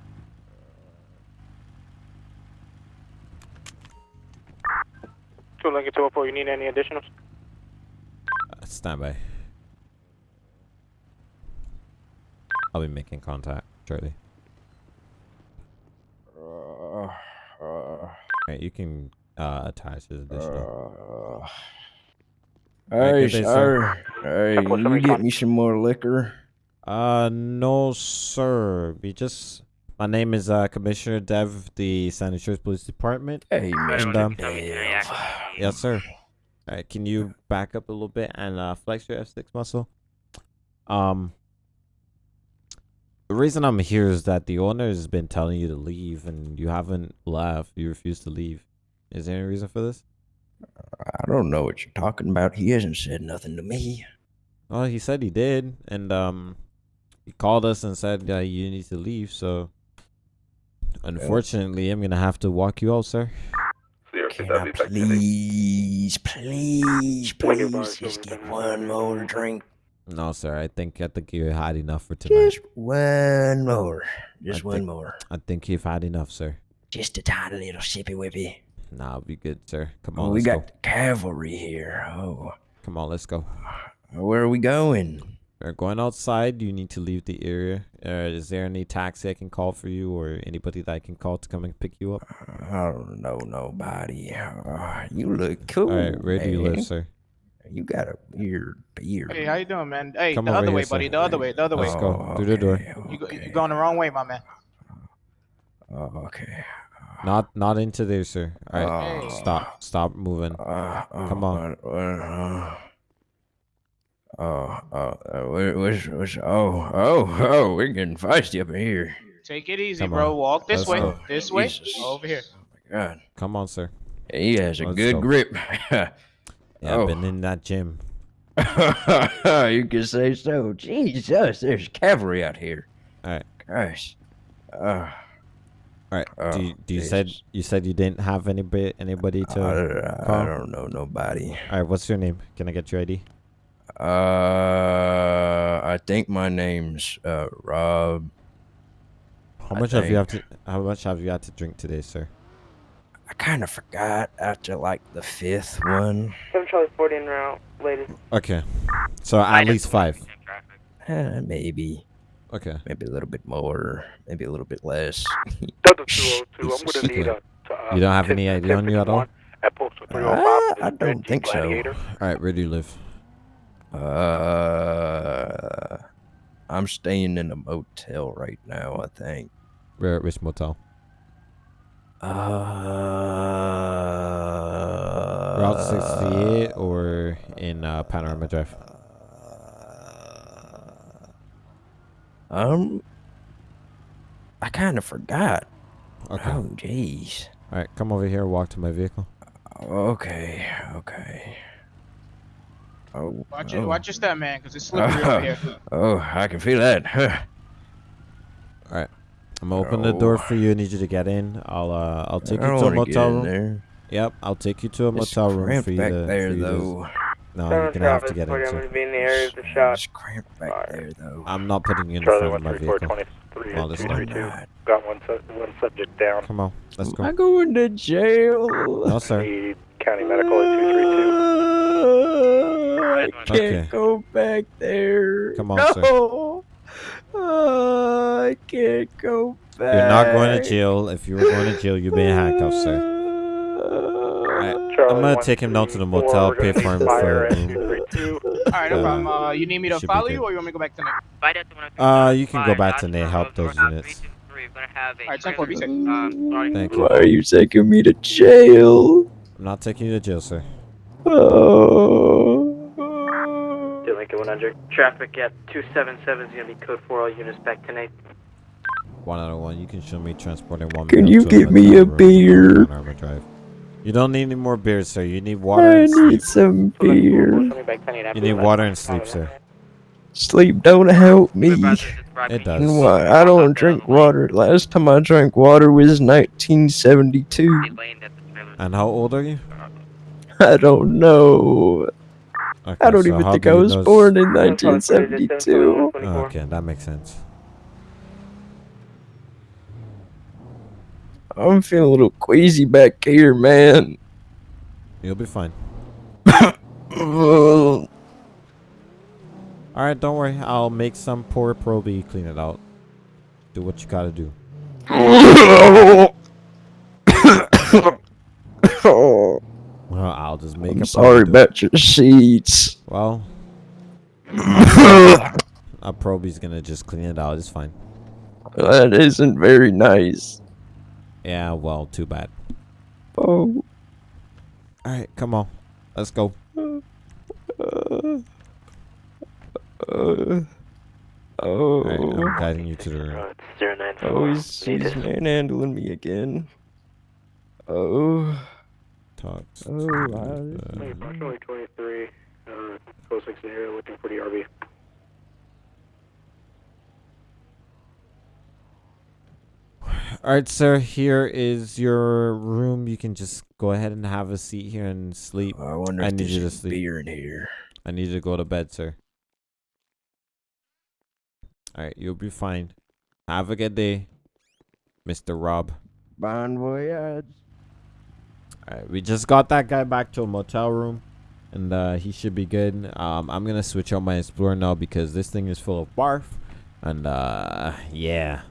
[SPEAKER 17] Two Lincoln 204, you need any additionals?
[SPEAKER 1] Uh, stand by. I'll be making contact shortly. Alright, you can uh, attach this additional. Alright,
[SPEAKER 19] Hey, sir. Hey,
[SPEAKER 1] What's
[SPEAKER 19] you get me some more liquor?
[SPEAKER 1] Uh, no, sir. We just. My name is uh, Commissioner Dev, the San Andreas Police Department.
[SPEAKER 19] Hey,
[SPEAKER 1] and,
[SPEAKER 19] Mr.
[SPEAKER 1] um,
[SPEAKER 19] Dev.
[SPEAKER 1] yes, sir. All right, can you back up a little bit and uh, flex your F6 muscle? Um, the reason I'm here is that the owner has been telling you to leave, and you haven't left. You refuse to leave. Is there any reason for this?
[SPEAKER 19] I don't know what you're talking about. He hasn't said nothing to me.
[SPEAKER 1] Well, he said he did, and um, he called us and said uh, you need to leave. So, unfortunately, I'm gonna have to walk you out, sir.
[SPEAKER 19] Can I please, please, please just get one more drink?
[SPEAKER 1] No, sir. I think I think you had enough for tonight.
[SPEAKER 19] Just one more. Just
[SPEAKER 1] I
[SPEAKER 19] one
[SPEAKER 1] think-
[SPEAKER 19] more.
[SPEAKER 1] I think you've had enough, sir.
[SPEAKER 19] Just a tiny little sippy whippy.
[SPEAKER 1] Nah, I'll be good, sir. Come
[SPEAKER 19] Oh,
[SPEAKER 1] on,
[SPEAKER 19] we
[SPEAKER 1] let's
[SPEAKER 19] got
[SPEAKER 1] go.
[SPEAKER 19] cavalry here. Oh,
[SPEAKER 1] Come on, let's go.
[SPEAKER 19] where are we going?
[SPEAKER 1] We're going outside. You need to leave the area. Uh, is there any taxi I can call for you, or anybody that I can call to come and pick you up?
[SPEAKER 19] I don't know nobody. Uh, you look cool.
[SPEAKER 1] All right, where do you live, sir?
[SPEAKER 19] You got a weird beard.
[SPEAKER 17] Hey, how you doing, man? Hey,
[SPEAKER 1] Come
[SPEAKER 17] the other way,
[SPEAKER 1] sir.
[SPEAKER 17] buddy. The other way. The other way.
[SPEAKER 1] Let's go through the door.
[SPEAKER 17] You go, you going the wrong way, my man.
[SPEAKER 19] Oh, okay.
[SPEAKER 1] Not, not into there, sir. All right,
[SPEAKER 19] Oh.
[SPEAKER 1] stop, stop moving.
[SPEAKER 19] Uh,
[SPEAKER 1] Come on.
[SPEAKER 19] uh, uh, oh, oh, uh, where- where's, where's, oh, oh, oh, we're getting feisty up in here.
[SPEAKER 17] Take it easy,
[SPEAKER 1] Come
[SPEAKER 17] bro.
[SPEAKER 1] on.
[SPEAKER 17] Walk this
[SPEAKER 1] Let's
[SPEAKER 17] way.
[SPEAKER 1] go.
[SPEAKER 17] This way.
[SPEAKER 19] Jesus.
[SPEAKER 17] Over here.
[SPEAKER 19] Oh my God,
[SPEAKER 1] Come on, sir.
[SPEAKER 19] he has a
[SPEAKER 1] Let's
[SPEAKER 19] good
[SPEAKER 1] go.
[SPEAKER 19] grip. [LAUGHS]
[SPEAKER 1] Yeah,
[SPEAKER 19] Oh.
[SPEAKER 1] I've been in that gym. [LAUGHS]
[SPEAKER 19] you can say so. Jesus, there's cavalry out here.
[SPEAKER 1] All right,
[SPEAKER 19] Gosh. Uh,
[SPEAKER 1] all right.
[SPEAKER 19] Oh,
[SPEAKER 1] do you, do you said you said you didn't have anybody anybody to
[SPEAKER 19] I, I
[SPEAKER 1] call?
[SPEAKER 19] don't know nobody.
[SPEAKER 1] All right, what's your name? Can I get your ID?
[SPEAKER 19] Uh, I think my name's uh Rob.
[SPEAKER 1] How
[SPEAKER 19] I
[SPEAKER 1] much have you have to? How much have you had to drink today, sir?
[SPEAKER 19] I kind of forgot after like the fifth one.
[SPEAKER 11] 7 Charlie 40 en route, latest.
[SPEAKER 1] Okay, so at least five.
[SPEAKER 19] Eh, maybe,
[SPEAKER 1] Okay.
[SPEAKER 19] maybe a little bit more, maybe a little bit less. [LAUGHS]
[SPEAKER 17] Delta 202. I'm gonna need a.
[SPEAKER 1] You don't have any ID on you at all?
[SPEAKER 17] At postal
[SPEAKER 19] Uh, I don't think so.
[SPEAKER 1] All right, where do you live?
[SPEAKER 19] Uh, I'm staying in a motel right now. I think.
[SPEAKER 1] Where at which motel?
[SPEAKER 19] Uh,
[SPEAKER 1] Route 68 or in uh, Panorama Drive?
[SPEAKER 19] Um, I kind of forgot.
[SPEAKER 1] Okay.
[SPEAKER 19] Oh, jeez.
[SPEAKER 1] All right, come over here. Walk to my vehicle.
[SPEAKER 19] Okay, okay. Oh,
[SPEAKER 17] Watch
[SPEAKER 19] oh.
[SPEAKER 17] it. Watch your step, man, because it's slippery over here. [LAUGHS]
[SPEAKER 19] oh, I can feel that. [LAUGHS] Huh.
[SPEAKER 1] All right, I'm gonna open the door for you. I need you to get in. I'll uh, I'll take
[SPEAKER 19] I
[SPEAKER 1] you to a motel room.
[SPEAKER 19] there.
[SPEAKER 1] Yep, I'll take you to a
[SPEAKER 19] It's
[SPEAKER 1] motel room for you
[SPEAKER 19] back
[SPEAKER 1] to.
[SPEAKER 19] there,
[SPEAKER 1] for you to- no,
[SPEAKER 11] Seven
[SPEAKER 1] you're gonna have to get
[SPEAKER 11] 40,
[SPEAKER 1] in.
[SPEAKER 11] I'm going to be in the area of the shot.
[SPEAKER 19] It's cramped back there, though.
[SPEAKER 1] I'm not putting you in
[SPEAKER 17] Charlie
[SPEAKER 1] front of my vehicle.
[SPEAKER 17] 23
[SPEAKER 1] Well, this time.
[SPEAKER 17] Got one, su- one subject down.
[SPEAKER 1] Come on, let's go.
[SPEAKER 19] I'm going to jail?
[SPEAKER 1] No, sir.
[SPEAKER 17] Need county medical at 232.
[SPEAKER 19] I can't
[SPEAKER 1] Okay.
[SPEAKER 19] go back there.
[SPEAKER 1] Come on,
[SPEAKER 19] no.
[SPEAKER 1] sir.
[SPEAKER 19] Uh, I can't go back.
[SPEAKER 1] You're not going to jail. If you were going to jail, you'd be in handcuffs, sir. Alright, I'm gonna take him down to the motel, pay for him [LAUGHS] for a.
[SPEAKER 17] All right, no
[SPEAKER 1] Uh,
[SPEAKER 17] problem. Uh, you need me to follow you, or you want me to go back to Nick?
[SPEAKER 1] Uh, you can go back to Nate. Help those units.
[SPEAKER 17] All right, 10 4, be.
[SPEAKER 1] Thank you.
[SPEAKER 19] Why are you taking me to jail?
[SPEAKER 1] I'm not taking you to jail, sir.
[SPEAKER 19] Oh.
[SPEAKER 11] Lincoln 100. Traffic at 277 is going to be code 4. All units back to Nate.
[SPEAKER 1] One out of one. You can show me transporting one.
[SPEAKER 19] Can you give me a
[SPEAKER 1] room on
[SPEAKER 19] beer?
[SPEAKER 1] Drive. You don't need any more beers, sir. You need water
[SPEAKER 19] I
[SPEAKER 1] and sleep.
[SPEAKER 19] need some beer.
[SPEAKER 1] You need water and sleep, sir.
[SPEAKER 19] Sleep don't help me.
[SPEAKER 1] It does.
[SPEAKER 19] Why? I don't drink water. Last time I drank water was 1972.
[SPEAKER 1] And how old are you?
[SPEAKER 19] I don't know.
[SPEAKER 1] Okay,
[SPEAKER 19] I don't
[SPEAKER 1] so
[SPEAKER 19] even think I was
[SPEAKER 1] know-
[SPEAKER 19] born in 1972.
[SPEAKER 1] Oh, okay, that makes sense.
[SPEAKER 19] I'm feeling a little queasy back here, man.
[SPEAKER 1] You'll be fine.
[SPEAKER 19] Oh,
[SPEAKER 1] All right, don't worry. I'll make some poor proby clean it out. Do what you gotta do. Well, I'll just make
[SPEAKER 19] I'm
[SPEAKER 1] a
[SPEAKER 19] sorry
[SPEAKER 1] proby do it.
[SPEAKER 19] about your sheets.
[SPEAKER 1] Well, [COUGHS] a proby's gonna just clean it out. It's fine.
[SPEAKER 19] That isn't very nice.
[SPEAKER 1] Yeah, well, too bad.
[SPEAKER 19] Oh.
[SPEAKER 1] All right, come on, let's go.
[SPEAKER 19] Uh, uh, oh.
[SPEAKER 1] All right, I'm guiding you to the room.
[SPEAKER 19] Oh, he's, he's manhandling me again. Oh.
[SPEAKER 1] Talk.
[SPEAKER 19] Oh,
[SPEAKER 17] Hey, approximately 23, uh, code 6 in the area looking for the RV.
[SPEAKER 1] All right, sir. Here is your room. You can just go ahead and have a seat here and sleep.
[SPEAKER 19] I wonder
[SPEAKER 1] I
[SPEAKER 19] if
[SPEAKER 1] need you to sleep.
[SPEAKER 19] beer in here.
[SPEAKER 1] I need you to go to bed, sir. All right, you'll be fine. Have a good day, Mr. Rob.
[SPEAKER 19] Bon voyage.
[SPEAKER 1] All right, we just got that guy back to a motel room, and uh, he should be good. Um, I'm gonna switch out my Explorer now because this thing is full of barf, and uh, yeah,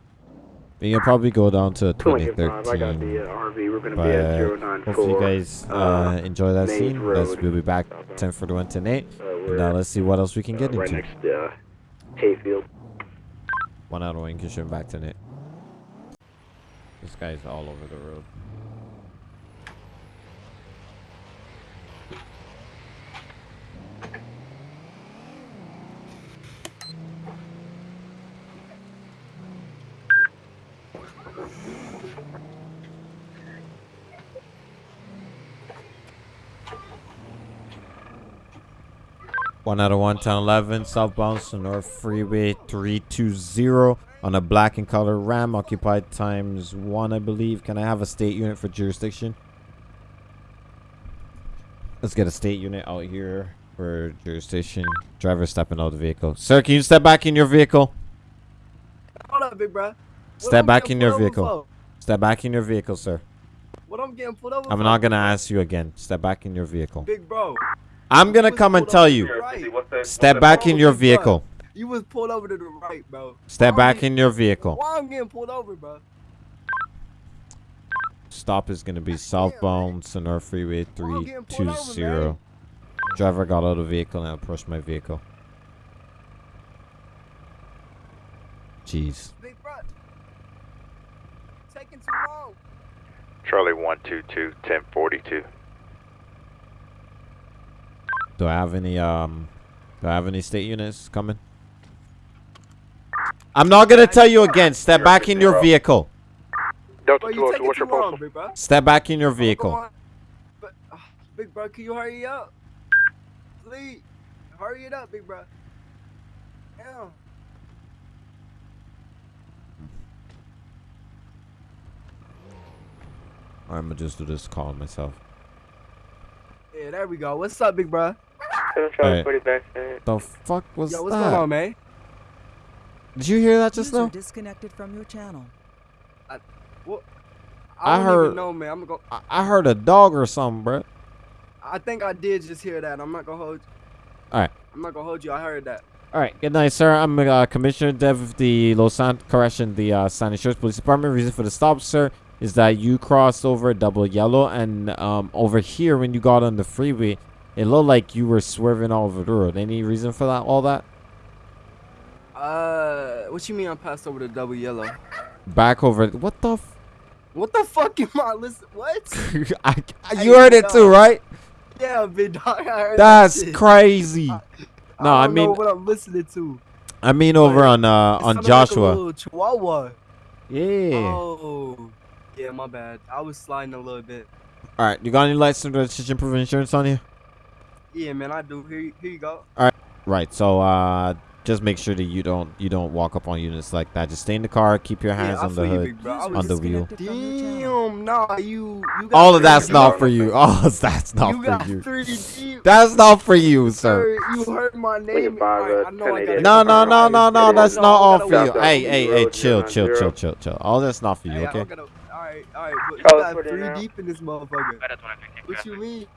[SPEAKER 1] we can probably go down to
[SPEAKER 17] 25, I got
[SPEAKER 1] 2013.
[SPEAKER 17] the uh, RV. We're going to
[SPEAKER 1] But
[SPEAKER 17] be at
[SPEAKER 1] uh,
[SPEAKER 17] 094.
[SPEAKER 1] hopefully you guys uh, enjoy that
[SPEAKER 17] Maze
[SPEAKER 1] scene. Let's, we'll be back 1041 tonight.
[SPEAKER 17] Uh,
[SPEAKER 1] and
[SPEAKER 17] we're
[SPEAKER 1] now let's see what else we can get
[SPEAKER 17] uh, right
[SPEAKER 1] into.
[SPEAKER 17] next to uh, Hayfield.
[SPEAKER 1] One out of Kishin back tonight. This guy's all over the road. One out of one, town 11, southbound to North Freeway 320 on a black and color Ram, occupied times one, I believe. Can I have a state unit for jurisdiction? Let's get a state unit out here for jurisdiction. Driver stepping out of the vehicle. Sir, can you step back in your vehicle?
[SPEAKER 20] Hold up, big bro.
[SPEAKER 1] Step back in your vehicle. Step back in your vehicle, sir.
[SPEAKER 20] What I'm getting pulled over
[SPEAKER 1] I'm not gonna ask you again. Step back in your vehicle.
[SPEAKER 20] Big bro.
[SPEAKER 1] I'm gonna come and tell you. Step back in your vehicle.
[SPEAKER 20] You was pulled over to the right, bro.
[SPEAKER 1] Step back in your vehicle.
[SPEAKER 20] Why I'm getting pulled over, bro?
[SPEAKER 1] Stop is gonna be southbound Sonora Freeway 320. Driver got out of the vehicle and approached my vehicle. Jeez.
[SPEAKER 20] Big bro. Taking too long.
[SPEAKER 21] Charlie 122, 1042.
[SPEAKER 1] Do I have any um do I have any state units coming? I'm not gonna tell you again. Step back in your vehicle.
[SPEAKER 17] Delta
[SPEAKER 20] Bro, you
[SPEAKER 17] 202,
[SPEAKER 20] taking
[SPEAKER 17] what's your postal?
[SPEAKER 20] big bro.
[SPEAKER 1] Step back in your vehicle.
[SPEAKER 20] going- But, uh, big bro, can you hurry up? Please, hurry it up, big bro. Damn.
[SPEAKER 1] I'm gonna just do this call myself.
[SPEAKER 20] Yeah, there we go. What's up, big bro?
[SPEAKER 1] Alright. The fuck was
[SPEAKER 20] Yo, what's
[SPEAKER 1] that?
[SPEAKER 20] going on, man?
[SPEAKER 1] Did you hear that just
[SPEAKER 10] User
[SPEAKER 1] now?
[SPEAKER 10] disconnected from your channel.
[SPEAKER 20] What?
[SPEAKER 1] I
[SPEAKER 20] I,
[SPEAKER 1] heard-
[SPEAKER 20] even know, man. I'm gonna go.
[SPEAKER 1] I, I heard a dog or something, bro.
[SPEAKER 20] I think I did just hear that. I'm not gonna hold.
[SPEAKER 1] Alright.
[SPEAKER 20] I'm not gonna hold you. I heard that.
[SPEAKER 1] All right, good night, sir. I'm uh, Commissioner Dev of the Los San correction, the uh, San Insurance Police Department. Reason for the stop, sir, is that you crossed over double yellow, and um, over here when you got on the freeway, it looked like you were swerving all over the road. Any reason for that? All that?
[SPEAKER 20] Uh, what you mean I passed over the double yellow?
[SPEAKER 1] Back over. What the? F-
[SPEAKER 20] What the fuck am I listen? What? [LAUGHS]
[SPEAKER 1] I, you heard it too, right?
[SPEAKER 20] Yeah, big dog. I heard
[SPEAKER 1] That's
[SPEAKER 20] that
[SPEAKER 1] crazy. [LAUGHS] No, I,
[SPEAKER 20] don't know
[SPEAKER 1] mean,
[SPEAKER 20] what I'm listening to.
[SPEAKER 1] I mean over on uh on
[SPEAKER 20] like
[SPEAKER 1] Joshua.
[SPEAKER 20] little Chihuahua.
[SPEAKER 1] Yeah.
[SPEAKER 20] Oh, yeah, my bad. I was sliding a little bit.
[SPEAKER 1] All right, you got any license, registration, proof insurance on you?
[SPEAKER 20] Yeah, man, I do. Here, you- here you go.
[SPEAKER 1] All right. Right. So uh just make sure that you don't you don't walk up on units like that. Just stay in the car, keep your hands
[SPEAKER 20] yeah,
[SPEAKER 1] on the
[SPEAKER 20] feel you,
[SPEAKER 1] hood,
[SPEAKER 20] big
[SPEAKER 1] on the wheel.
[SPEAKER 20] Damn, nah, you. you got
[SPEAKER 1] All of that's not for you. [LAUGHS] All of that's not
[SPEAKER 20] You
[SPEAKER 1] for
[SPEAKER 20] got
[SPEAKER 1] you.
[SPEAKER 20] 3D.
[SPEAKER 1] That's not for you, sir.
[SPEAKER 20] Sir, you heard my name. Alright, I know I gotta
[SPEAKER 1] No, no, no, no, no. That's
[SPEAKER 20] No,
[SPEAKER 1] not all for you. Hey, hey, hey,
[SPEAKER 20] road,
[SPEAKER 1] chill, chill, chill, chill, chill. All that's not for you, okay?
[SPEAKER 20] Alright, alright, but you got three deep in this motherfucker. What you mean? You got three deep.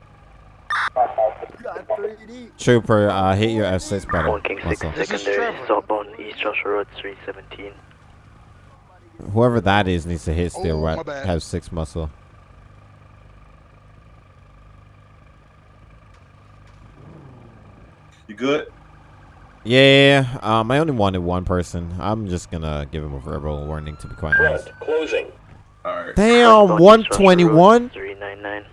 [SPEAKER 1] Trooper, uh, hit your F6 pedal.
[SPEAKER 11] King
[SPEAKER 1] muscle.
[SPEAKER 11] secondary, southbound East Joshua Road 317.
[SPEAKER 1] Whoever that is needs to hit
[SPEAKER 11] Oh,
[SPEAKER 1] still
[SPEAKER 11] my
[SPEAKER 1] right. Have six muscle.
[SPEAKER 18] You good?
[SPEAKER 1] Yeah, um, I only wanted one person. I'm just gonna give him a verbal warning to be quite honest.
[SPEAKER 18] closing. Alright.
[SPEAKER 1] Damn, 121?
[SPEAKER 11] 399.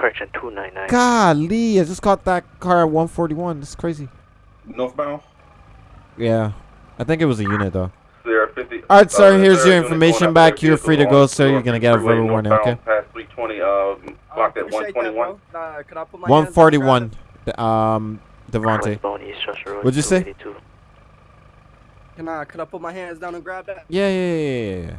[SPEAKER 11] Correction, 299.
[SPEAKER 1] Golly, I just caught that car at 141. That's crazy.
[SPEAKER 18] Northbound?
[SPEAKER 1] Yeah, I think it was a unit though.
[SPEAKER 18] Sierra 50.
[SPEAKER 1] All right, sir.
[SPEAKER 18] uh,
[SPEAKER 1] Here's your information back. You're free to go, sir. You're gonna get a verbal warning, okay?
[SPEAKER 18] Past 320, um, clocked at
[SPEAKER 20] Appreciate that,
[SPEAKER 18] 121.
[SPEAKER 20] bro. I put my hands
[SPEAKER 1] 141. The- Um, Devontae.
[SPEAKER 11] East Joshua Road
[SPEAKER 1] What'd you say?
[SPEAKER 11] 282.
[SPEAKER 20] Can I, could I put my hands down and grab that?
[SPEAKER 1] Yeah, yeah, yeah, yeah, yeah.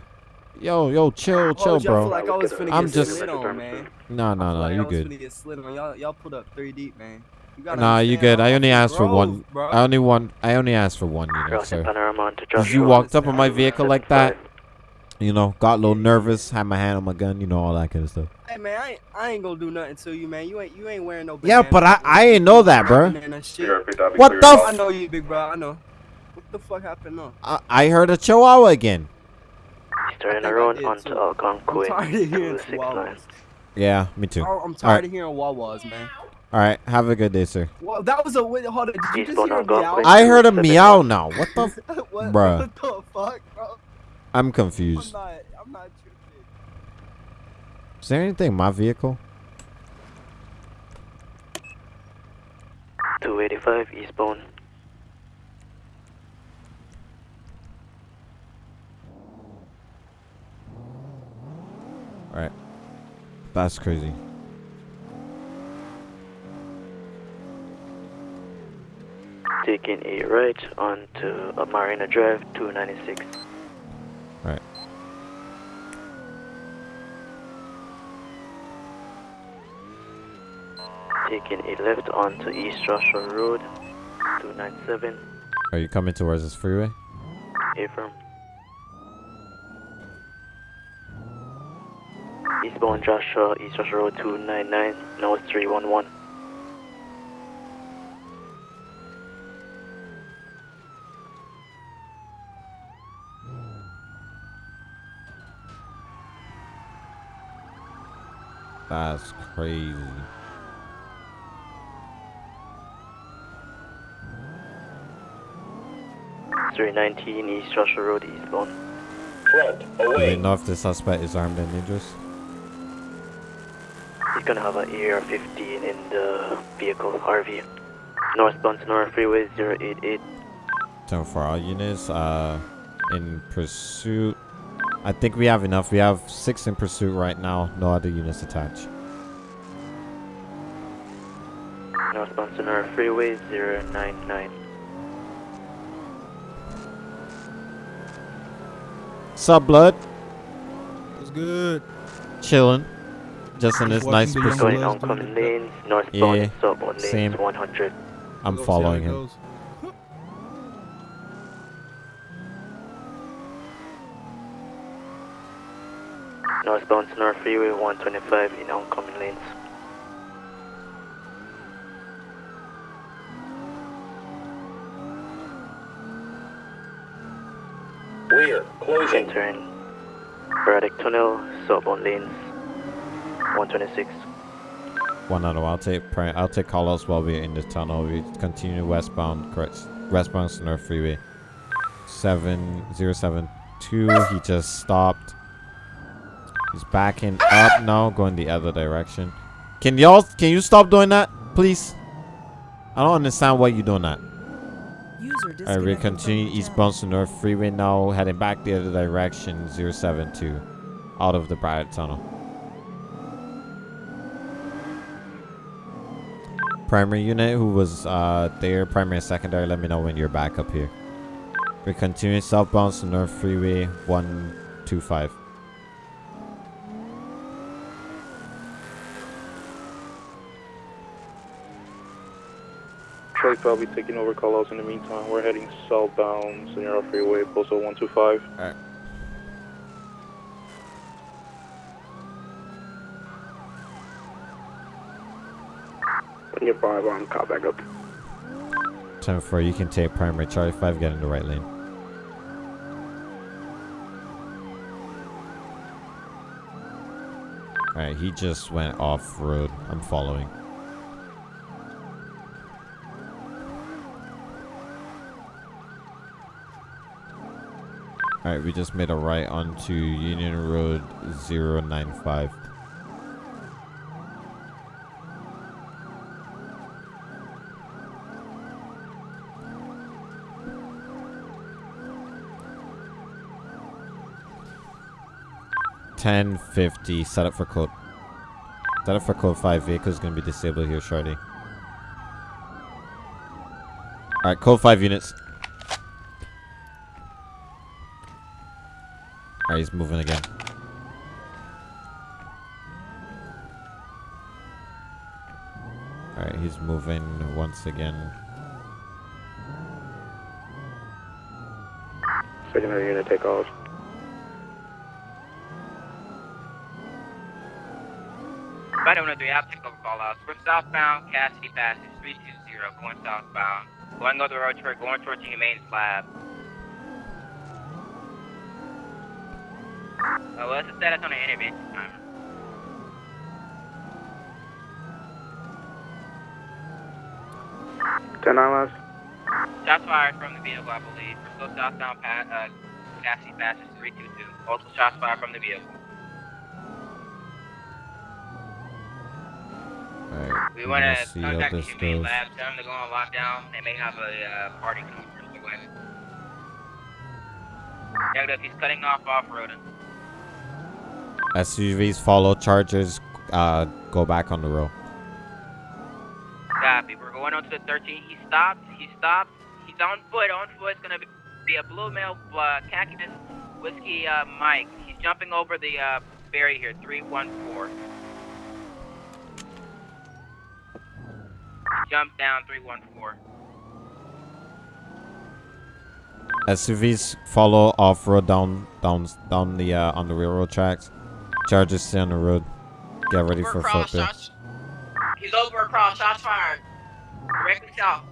[SPEAKER 1] Yo, yo, chill, chill,
[SPEAKER 20] Hold I
[SPEAKER 1] bro.
[SPEAKER 20] feel like I was finna
[SPEAKER 1] I'm
[SPEAKER 20] get
[SPEAKER 1] just.
[SPEAKER 20] slid on, man.
[SPEAKER 1] No, no,
[SPEAKER 20] I
[SPEAKER 1] no.
[SPEAKER 20] like
[SPEAKER 1] You good.
[SPEAKER 20] get slid. Y'all, y'all put up three deep, man. You
[SPEAKER 1] Nah, you good. I only asked for one.
[SPEAKER 20] bro.
[SPEAKER 1] I only want. I only asked for one unit,
[SPEAKER 11] Crossing
[SPEAKER 1] sir. Cause you walked up on my vehicle like that. You know, got a little nervous, had my hand on my gun, you know, all that kind of stuff.
[SPEAKER 20] Hey man, I ain't, I ain't gonna do nothing to you, man. You ain't you ain't wearing no.
[SPEAKER 1] Yeah, but I, I ain't know that, bro. What the
[SPEAKER 20] I
[SPEAKER 1] f-
[SPEAKER 20] know you, big bro. I know. What the fuck happened now?
[SPEAKER 1] I, I heard a chihuahua again.
[SPEAKER 11] Turning around onto
[SPEAKER 20] too.
[SPEAKER 11] Algonquin.
[SPEAKER 20] I'm tired of hearing
[SPEAKER 11] 269.
[SPEAKER 20] chihuahuas.
[SPEAKER 1] Yeah, me too.
[SPEAKER 20] Oh, I'm tired
[SPEAKER 1] right,
[SPEAKER 20] of hearing wawas, man.
[SPEAKER 1] all right. Have a good day, sir.
[SPEAKER 20] Well, that was a wait. Hold on. Did you just hear a meow?
[SPEAKER 1] I heard a meow now. What the, [LAUGHS] f-
[SPEAKER 20] what,
[SPEAKER 1] bruh?
[SPEAKER 20] what the fuck, bro?
[SPEAKER 1] I'm
[SPEAKER 20] I'm
[SPEAKER 1] confused.
[SPEAKER 20] not. I'm not.
[SPEAKER 1] Is there anything in my vehicle?
[SPEAKER 11] 285 eastbound.
[SPEAKER 1] All right, that's crazy.
[SPEAKER 11] Taking a right onto uh, Marina Drive 296.
[SPEAKER 1] All right.
[SPEAKER 11] Taking a left onto East Joshua Road 297.
[SPEAKER 1] Are you coming towards this freeway?
[SPEAKER 11] Affirm. Eastbound Joshua, East Joshua Road 299, now it's 311.
[SPEAKER 1] That's crazy.
[SPEAKER 11] Three nineteen East Joshua Road eastbound.
[SPEAKER 1] Do we know if the suspect is armed and dangerous?
[SPEAKER 11] He's gonna have an AR-15 in the vehicle, RV. Northbound Sonora Freeway 088.
[SPEAKER 1] Ten for all units. Uh, in pursuit. I think we have enough. We have six in pursuit right now. No other units attached.
[SPEAKER 11] Northbound Sonora Freeway 099.
[SPEAKER 1] Sup, blood?
[SPEAKER 2] What's good?
[SPEAKER 1] Chilling. Just in this nice
[SPEAKER 2] the young
[SPEAKER 1] pursuit.
[SPEAKER 11] Going oncoming lanes, northbound
[SPEAKER 1] Yeah,
[SPEAKER 11] and
[SPEAKER 1] same.
[SPEAKER 11] 100.
[SPEAKER 1] I'm
[SPEAKER 2] Go see how
[SPEAKER 1] following him.
[SPEAKER 2] goes.
[SPEAKER 11] Northbound Sonora Freeway 125 in oncoming lanes.
[SPEAKER 18] We're closing.
[SPEAKER 11] Entering Braddock Tunnel, southbound lanes 126.
[SPEAKER 1] One out of I'll take pri- I'll take call outs while we're in the tunnel. We continue westbound correct westbound Sonora Freeway. Seven zero seven two. He just stopped. He's backing up now, going the other direction. Can y'all can you stop doing that, please? I don't understand why you're doing that.
[SPEAKER 10] User
[SPEAKER 1] Alright, we
[SPEAKER 10] disconnected from
[SPEAKER 1] continue
[SPEAKER 10] your channel.
[SPEAKER 1] eastbound Sonora Freeway now, heading back the other direction, 072, out of the Braddock Tunnel. Primary unit who was uh, there, primary and secondary, let me know when you're back up here. We're continuing southbound to North Freeway 125.
[SPEAKER 2] Charlie I'll be taking over call outs in the meantime. We're heading southbound Sonora Freeway, postal 125.
[SPEAKER 1] Alright.
[SPEAKER 17] You're five, I'm call back up.
[SPEAKER 1] 10 4, you can take primary. Charlie 5, get in the right lane. Alright, he just went off road. I'm following. Alright, we just made a right onto Union Road 095. Ten fifty. Set up for code. Set up for code five. Vehicle's gonna be disabled here shortly. All right, code five units. All right, he's moving again. All right, he's moving once again.
[SPEAKER 17] Secondary unit take off.
[SPEAKER 8] I don't know, three. I'll take over call outs. We're southbound, Cassidy Passage, 320, going southbound. Going over the road, toward, going towards the Humane Labs. Uh, what's the status on the intervention timer?
[SPEAKER 17] Ten last.
[SPEAKER 8] Shots fired from the vehicle, I believe. We're still southbound, pa- uh, Cassidy Passage, 322. Multiple shots fired from the vehicle.
[SPEAKER 1] Alright.
[SPEAKER 8] We want to contact the Humane. Lab, tell them to go on lockdown. They may have a uh, party coming from the way. Negative, he's cutting off off-roading.
[SPEAKER 1] SUVs follow chargers. Uh, go back on the road.
[SPEAKER 8] Copy. We're going on to the 13. He stopped. He stopped. He's on foot. On foot. It's going to be a blue male uh, khaki whiskey uh, Mike. He's jumping over the uh, barrier here. 314. Jump down 314.
[SPEAKER 1] SUVs follow off road down down down the uh, on the railroad tracks. Chargers stay on the road. Get ready for
[SPEAKER 8] Cross
[SPEAKER 1] flip
[SPEAKER 8] shots. He's over across. Shots fired. Directly south.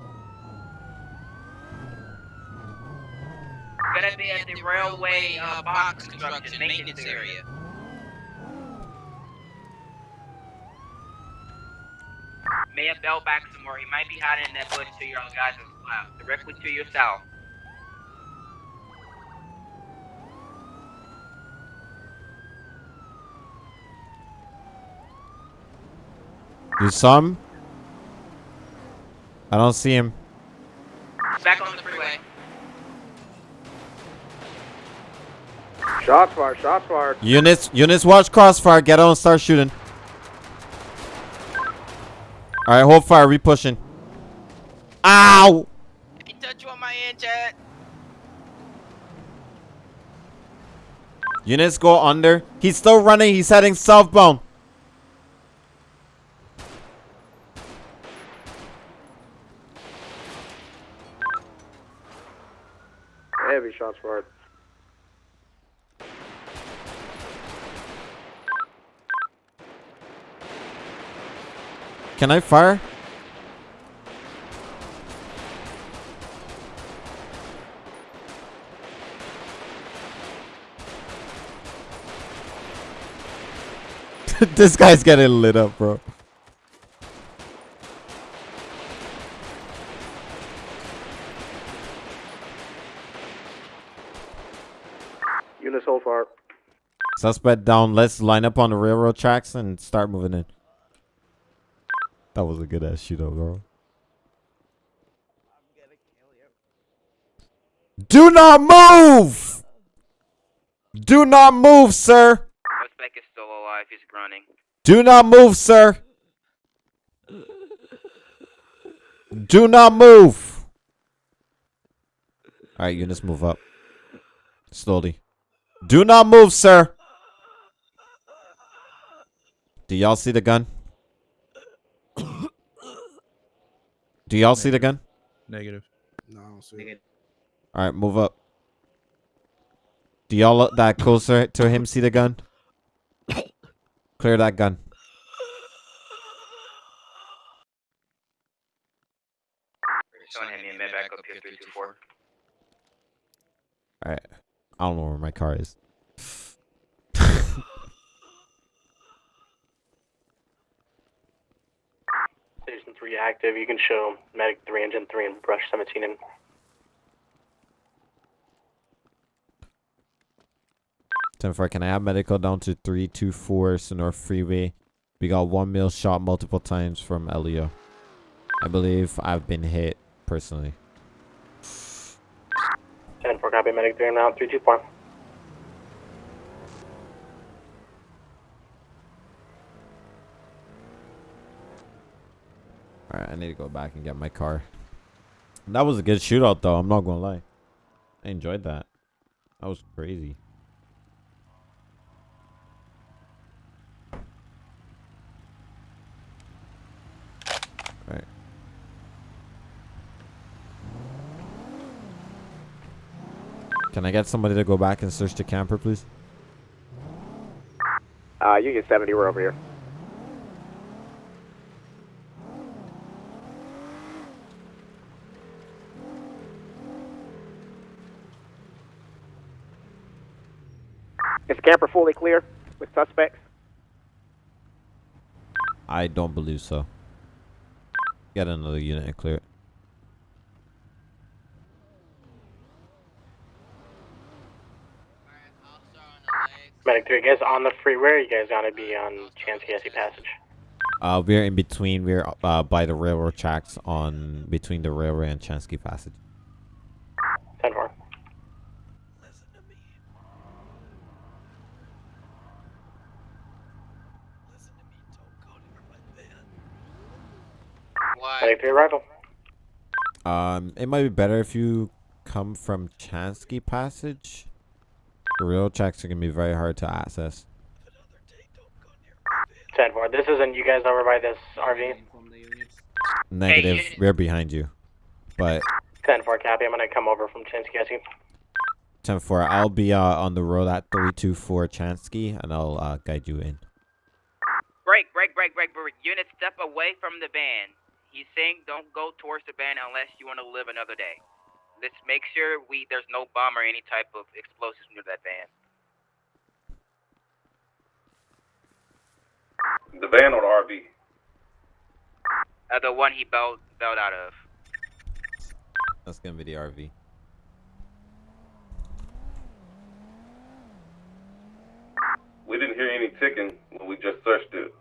[SPEAKER 8] Gonna be at the railway uh, box construction maintenance area. May have fell back some more. He might be hiding in that bush to your guys' left, directly to your south.
[SPEAKER 1] You saw him? I don't see him.
[SPEAKER 8] Back on the freeway.
[SPEAKER 17] Shots fired. Shots fired.
[SPEAKER 1] Units, units, watch crossfire. Get on, and start shooting. All right, hold fire. We pushing. Ow!
[SPEAKER 8] He touched you on my end, Chad.
[SPEAKER 1] Units go under. He's still running. He's heading southbound.
[SPEAKER 17] Heavy shots fired.
[SPEAKER 1] Can I fire? [LAUGHS] this guy's getting lit up, bro.
[SPEAKER 17] Fire.
[SPEAKER 1] Suspect down. Let's line up on the railroad tracks and start moving in. That was a good ass shootout, bro. Do not move! Do not move, sir!
[SPEAKER 8] Suspect is still alive. He's running.
[SPEAKER 1] Do not move, sir! Do not move! Alright, units move up. Slowly. Do not move, sir! Do y'all see the gun? Do y'all see the gun?
[SPEAKER 2] Negative.
[SPEAKER 17] No, I don't see it.
[SPEAKER 1] Alright, move up. Do y'all look that closer to him see the gun? Clear that gun.
[SPEAKER 8] Someone hit me in mid back up here 324.
[SPEAKER 1] Alright. I don't know where my car is.
[SPEAKER 22] 3 active. You can show Medic 3, Engine 3, and Brush 17 in.
[SPEAKER 1] Ten four, can I have medical down to three two four Sonora Freeway? We got one mil shot multiple times from Elio. I believe I've been hit personally.
[SPEAKER 22] 10 4 copy. Medic 3, I'm out. 324.
[SPEAKER 1] Alright, I need to go back and get my car. That was a good shootout though, I'm not gonna lie. I enjoyed that. That was crazy. Alright. Can I get somebody to go back and search the camper, please?
[SPEAKER 17] Uh, Union 70, we're over here.
[SPEAKER 23] Is camper fully clear with suspects?
[SPEAKER 1] I don't believe so. Get another unit and clear it.
[SPEAKER 22] Medic 3, you guys on the freeway or you guys gonna be on Chianski Passage?
[SPEAKER 1] Uh, we're in between. We're uh, by the railroad tracks on between the railway and Chianski Passage.
[SPEAKER 22] 10 4. Medic 3 arrival.
[SPEAKER 1] Um, it might be better if you come from Chianski Passage. The railroad tracks are gonna be very hard to access.
[SPEAKER 22] 10 4. This isn't you guys over by this RV?
[SPEAKER 1] Negative. we're behind you. But
[SPEAKER 22] 10 4, copy. I'm gonna come over from Chianski.
[SPEAKER 1] 10 4, I'll be uh, on the road at 324 Chianski and I'll uh, guide you in.
[SPEAKER 8] Break, break, break, break, break. Unit, step away from the van. He's saying don't go towards the van unless you want to live another day. Let's make sure we there's no bomb or any type of explosives near that van.
[SPEAKER 18] The van or the RV?
[SPEAKER 8] Uh, the one he bailed, bailed out of.
[SPEAKER 1] That's gonna be the RV.
[SPEAKER 18] We didn't hear any ticking when we just searched it.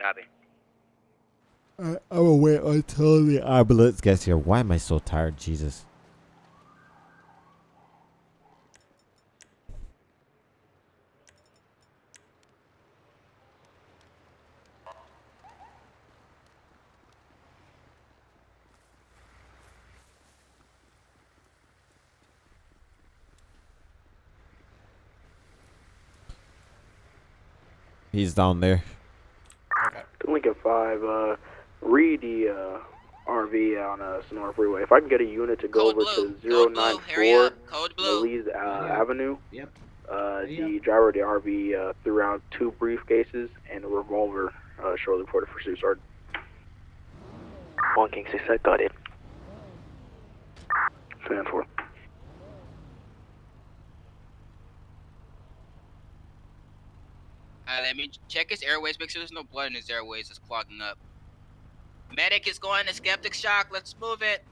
[SPEAKER 8] Copy.
[SPEAKER 1] I, I will wait until the ambulance gets here. Why am I so tired? Jesus. He's down there.
[SPEAKER 17] Lincoln 5, uh, read the uh, RV on uh, Sonora Freeway. If I can get a unit to go over to 094 Belize uh, Avenue,
[SPEAKER 7] Yep.
[SPEAKER 17] uh, the driver of the RV uh, threw out two briefcases and a revolver uh, shortly before the pursuit started.
[SPEAKER 11] 1 King 6, I got it.
[SPEAKER 17] 10 4.
[SPEAKER 8] Let check his airways. Make sure there's no blood in his airways. It's clogging up. Medic is going to skeptic shock. Let's move it.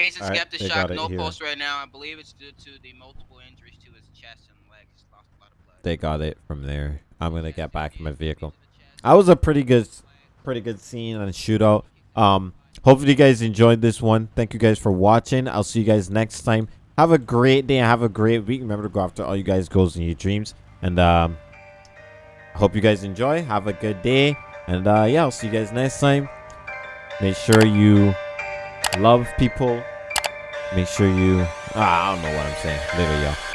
[SPEAKER 8] He's in skeptic
[SPEAKER 1] they
[SPEAKER 8] shock. No
[SPEAKER 1] here.
[SPEAKER 8] pulse right now. I believe it's due to the multiple injuries to his chest and legs. Lost a lot of blood.
[SPEAKER 1] They got it from there. I'm gonna get back in my vehicle. That was a pretty good, pretty good scene and shootout. Um, hopefully you guys enjoyed this one. Thank you guys for watching. I'll see you guys next time. Have a great day and have a great week. Remember to go after all you guys' goals and your dreams. And um, hope you guys enjoy. Have a good day. And uh, yeah, I'll see you guys next time. Make sure you love people. Make sure you. Ah, I don't know what I'm saying. Later, y'all.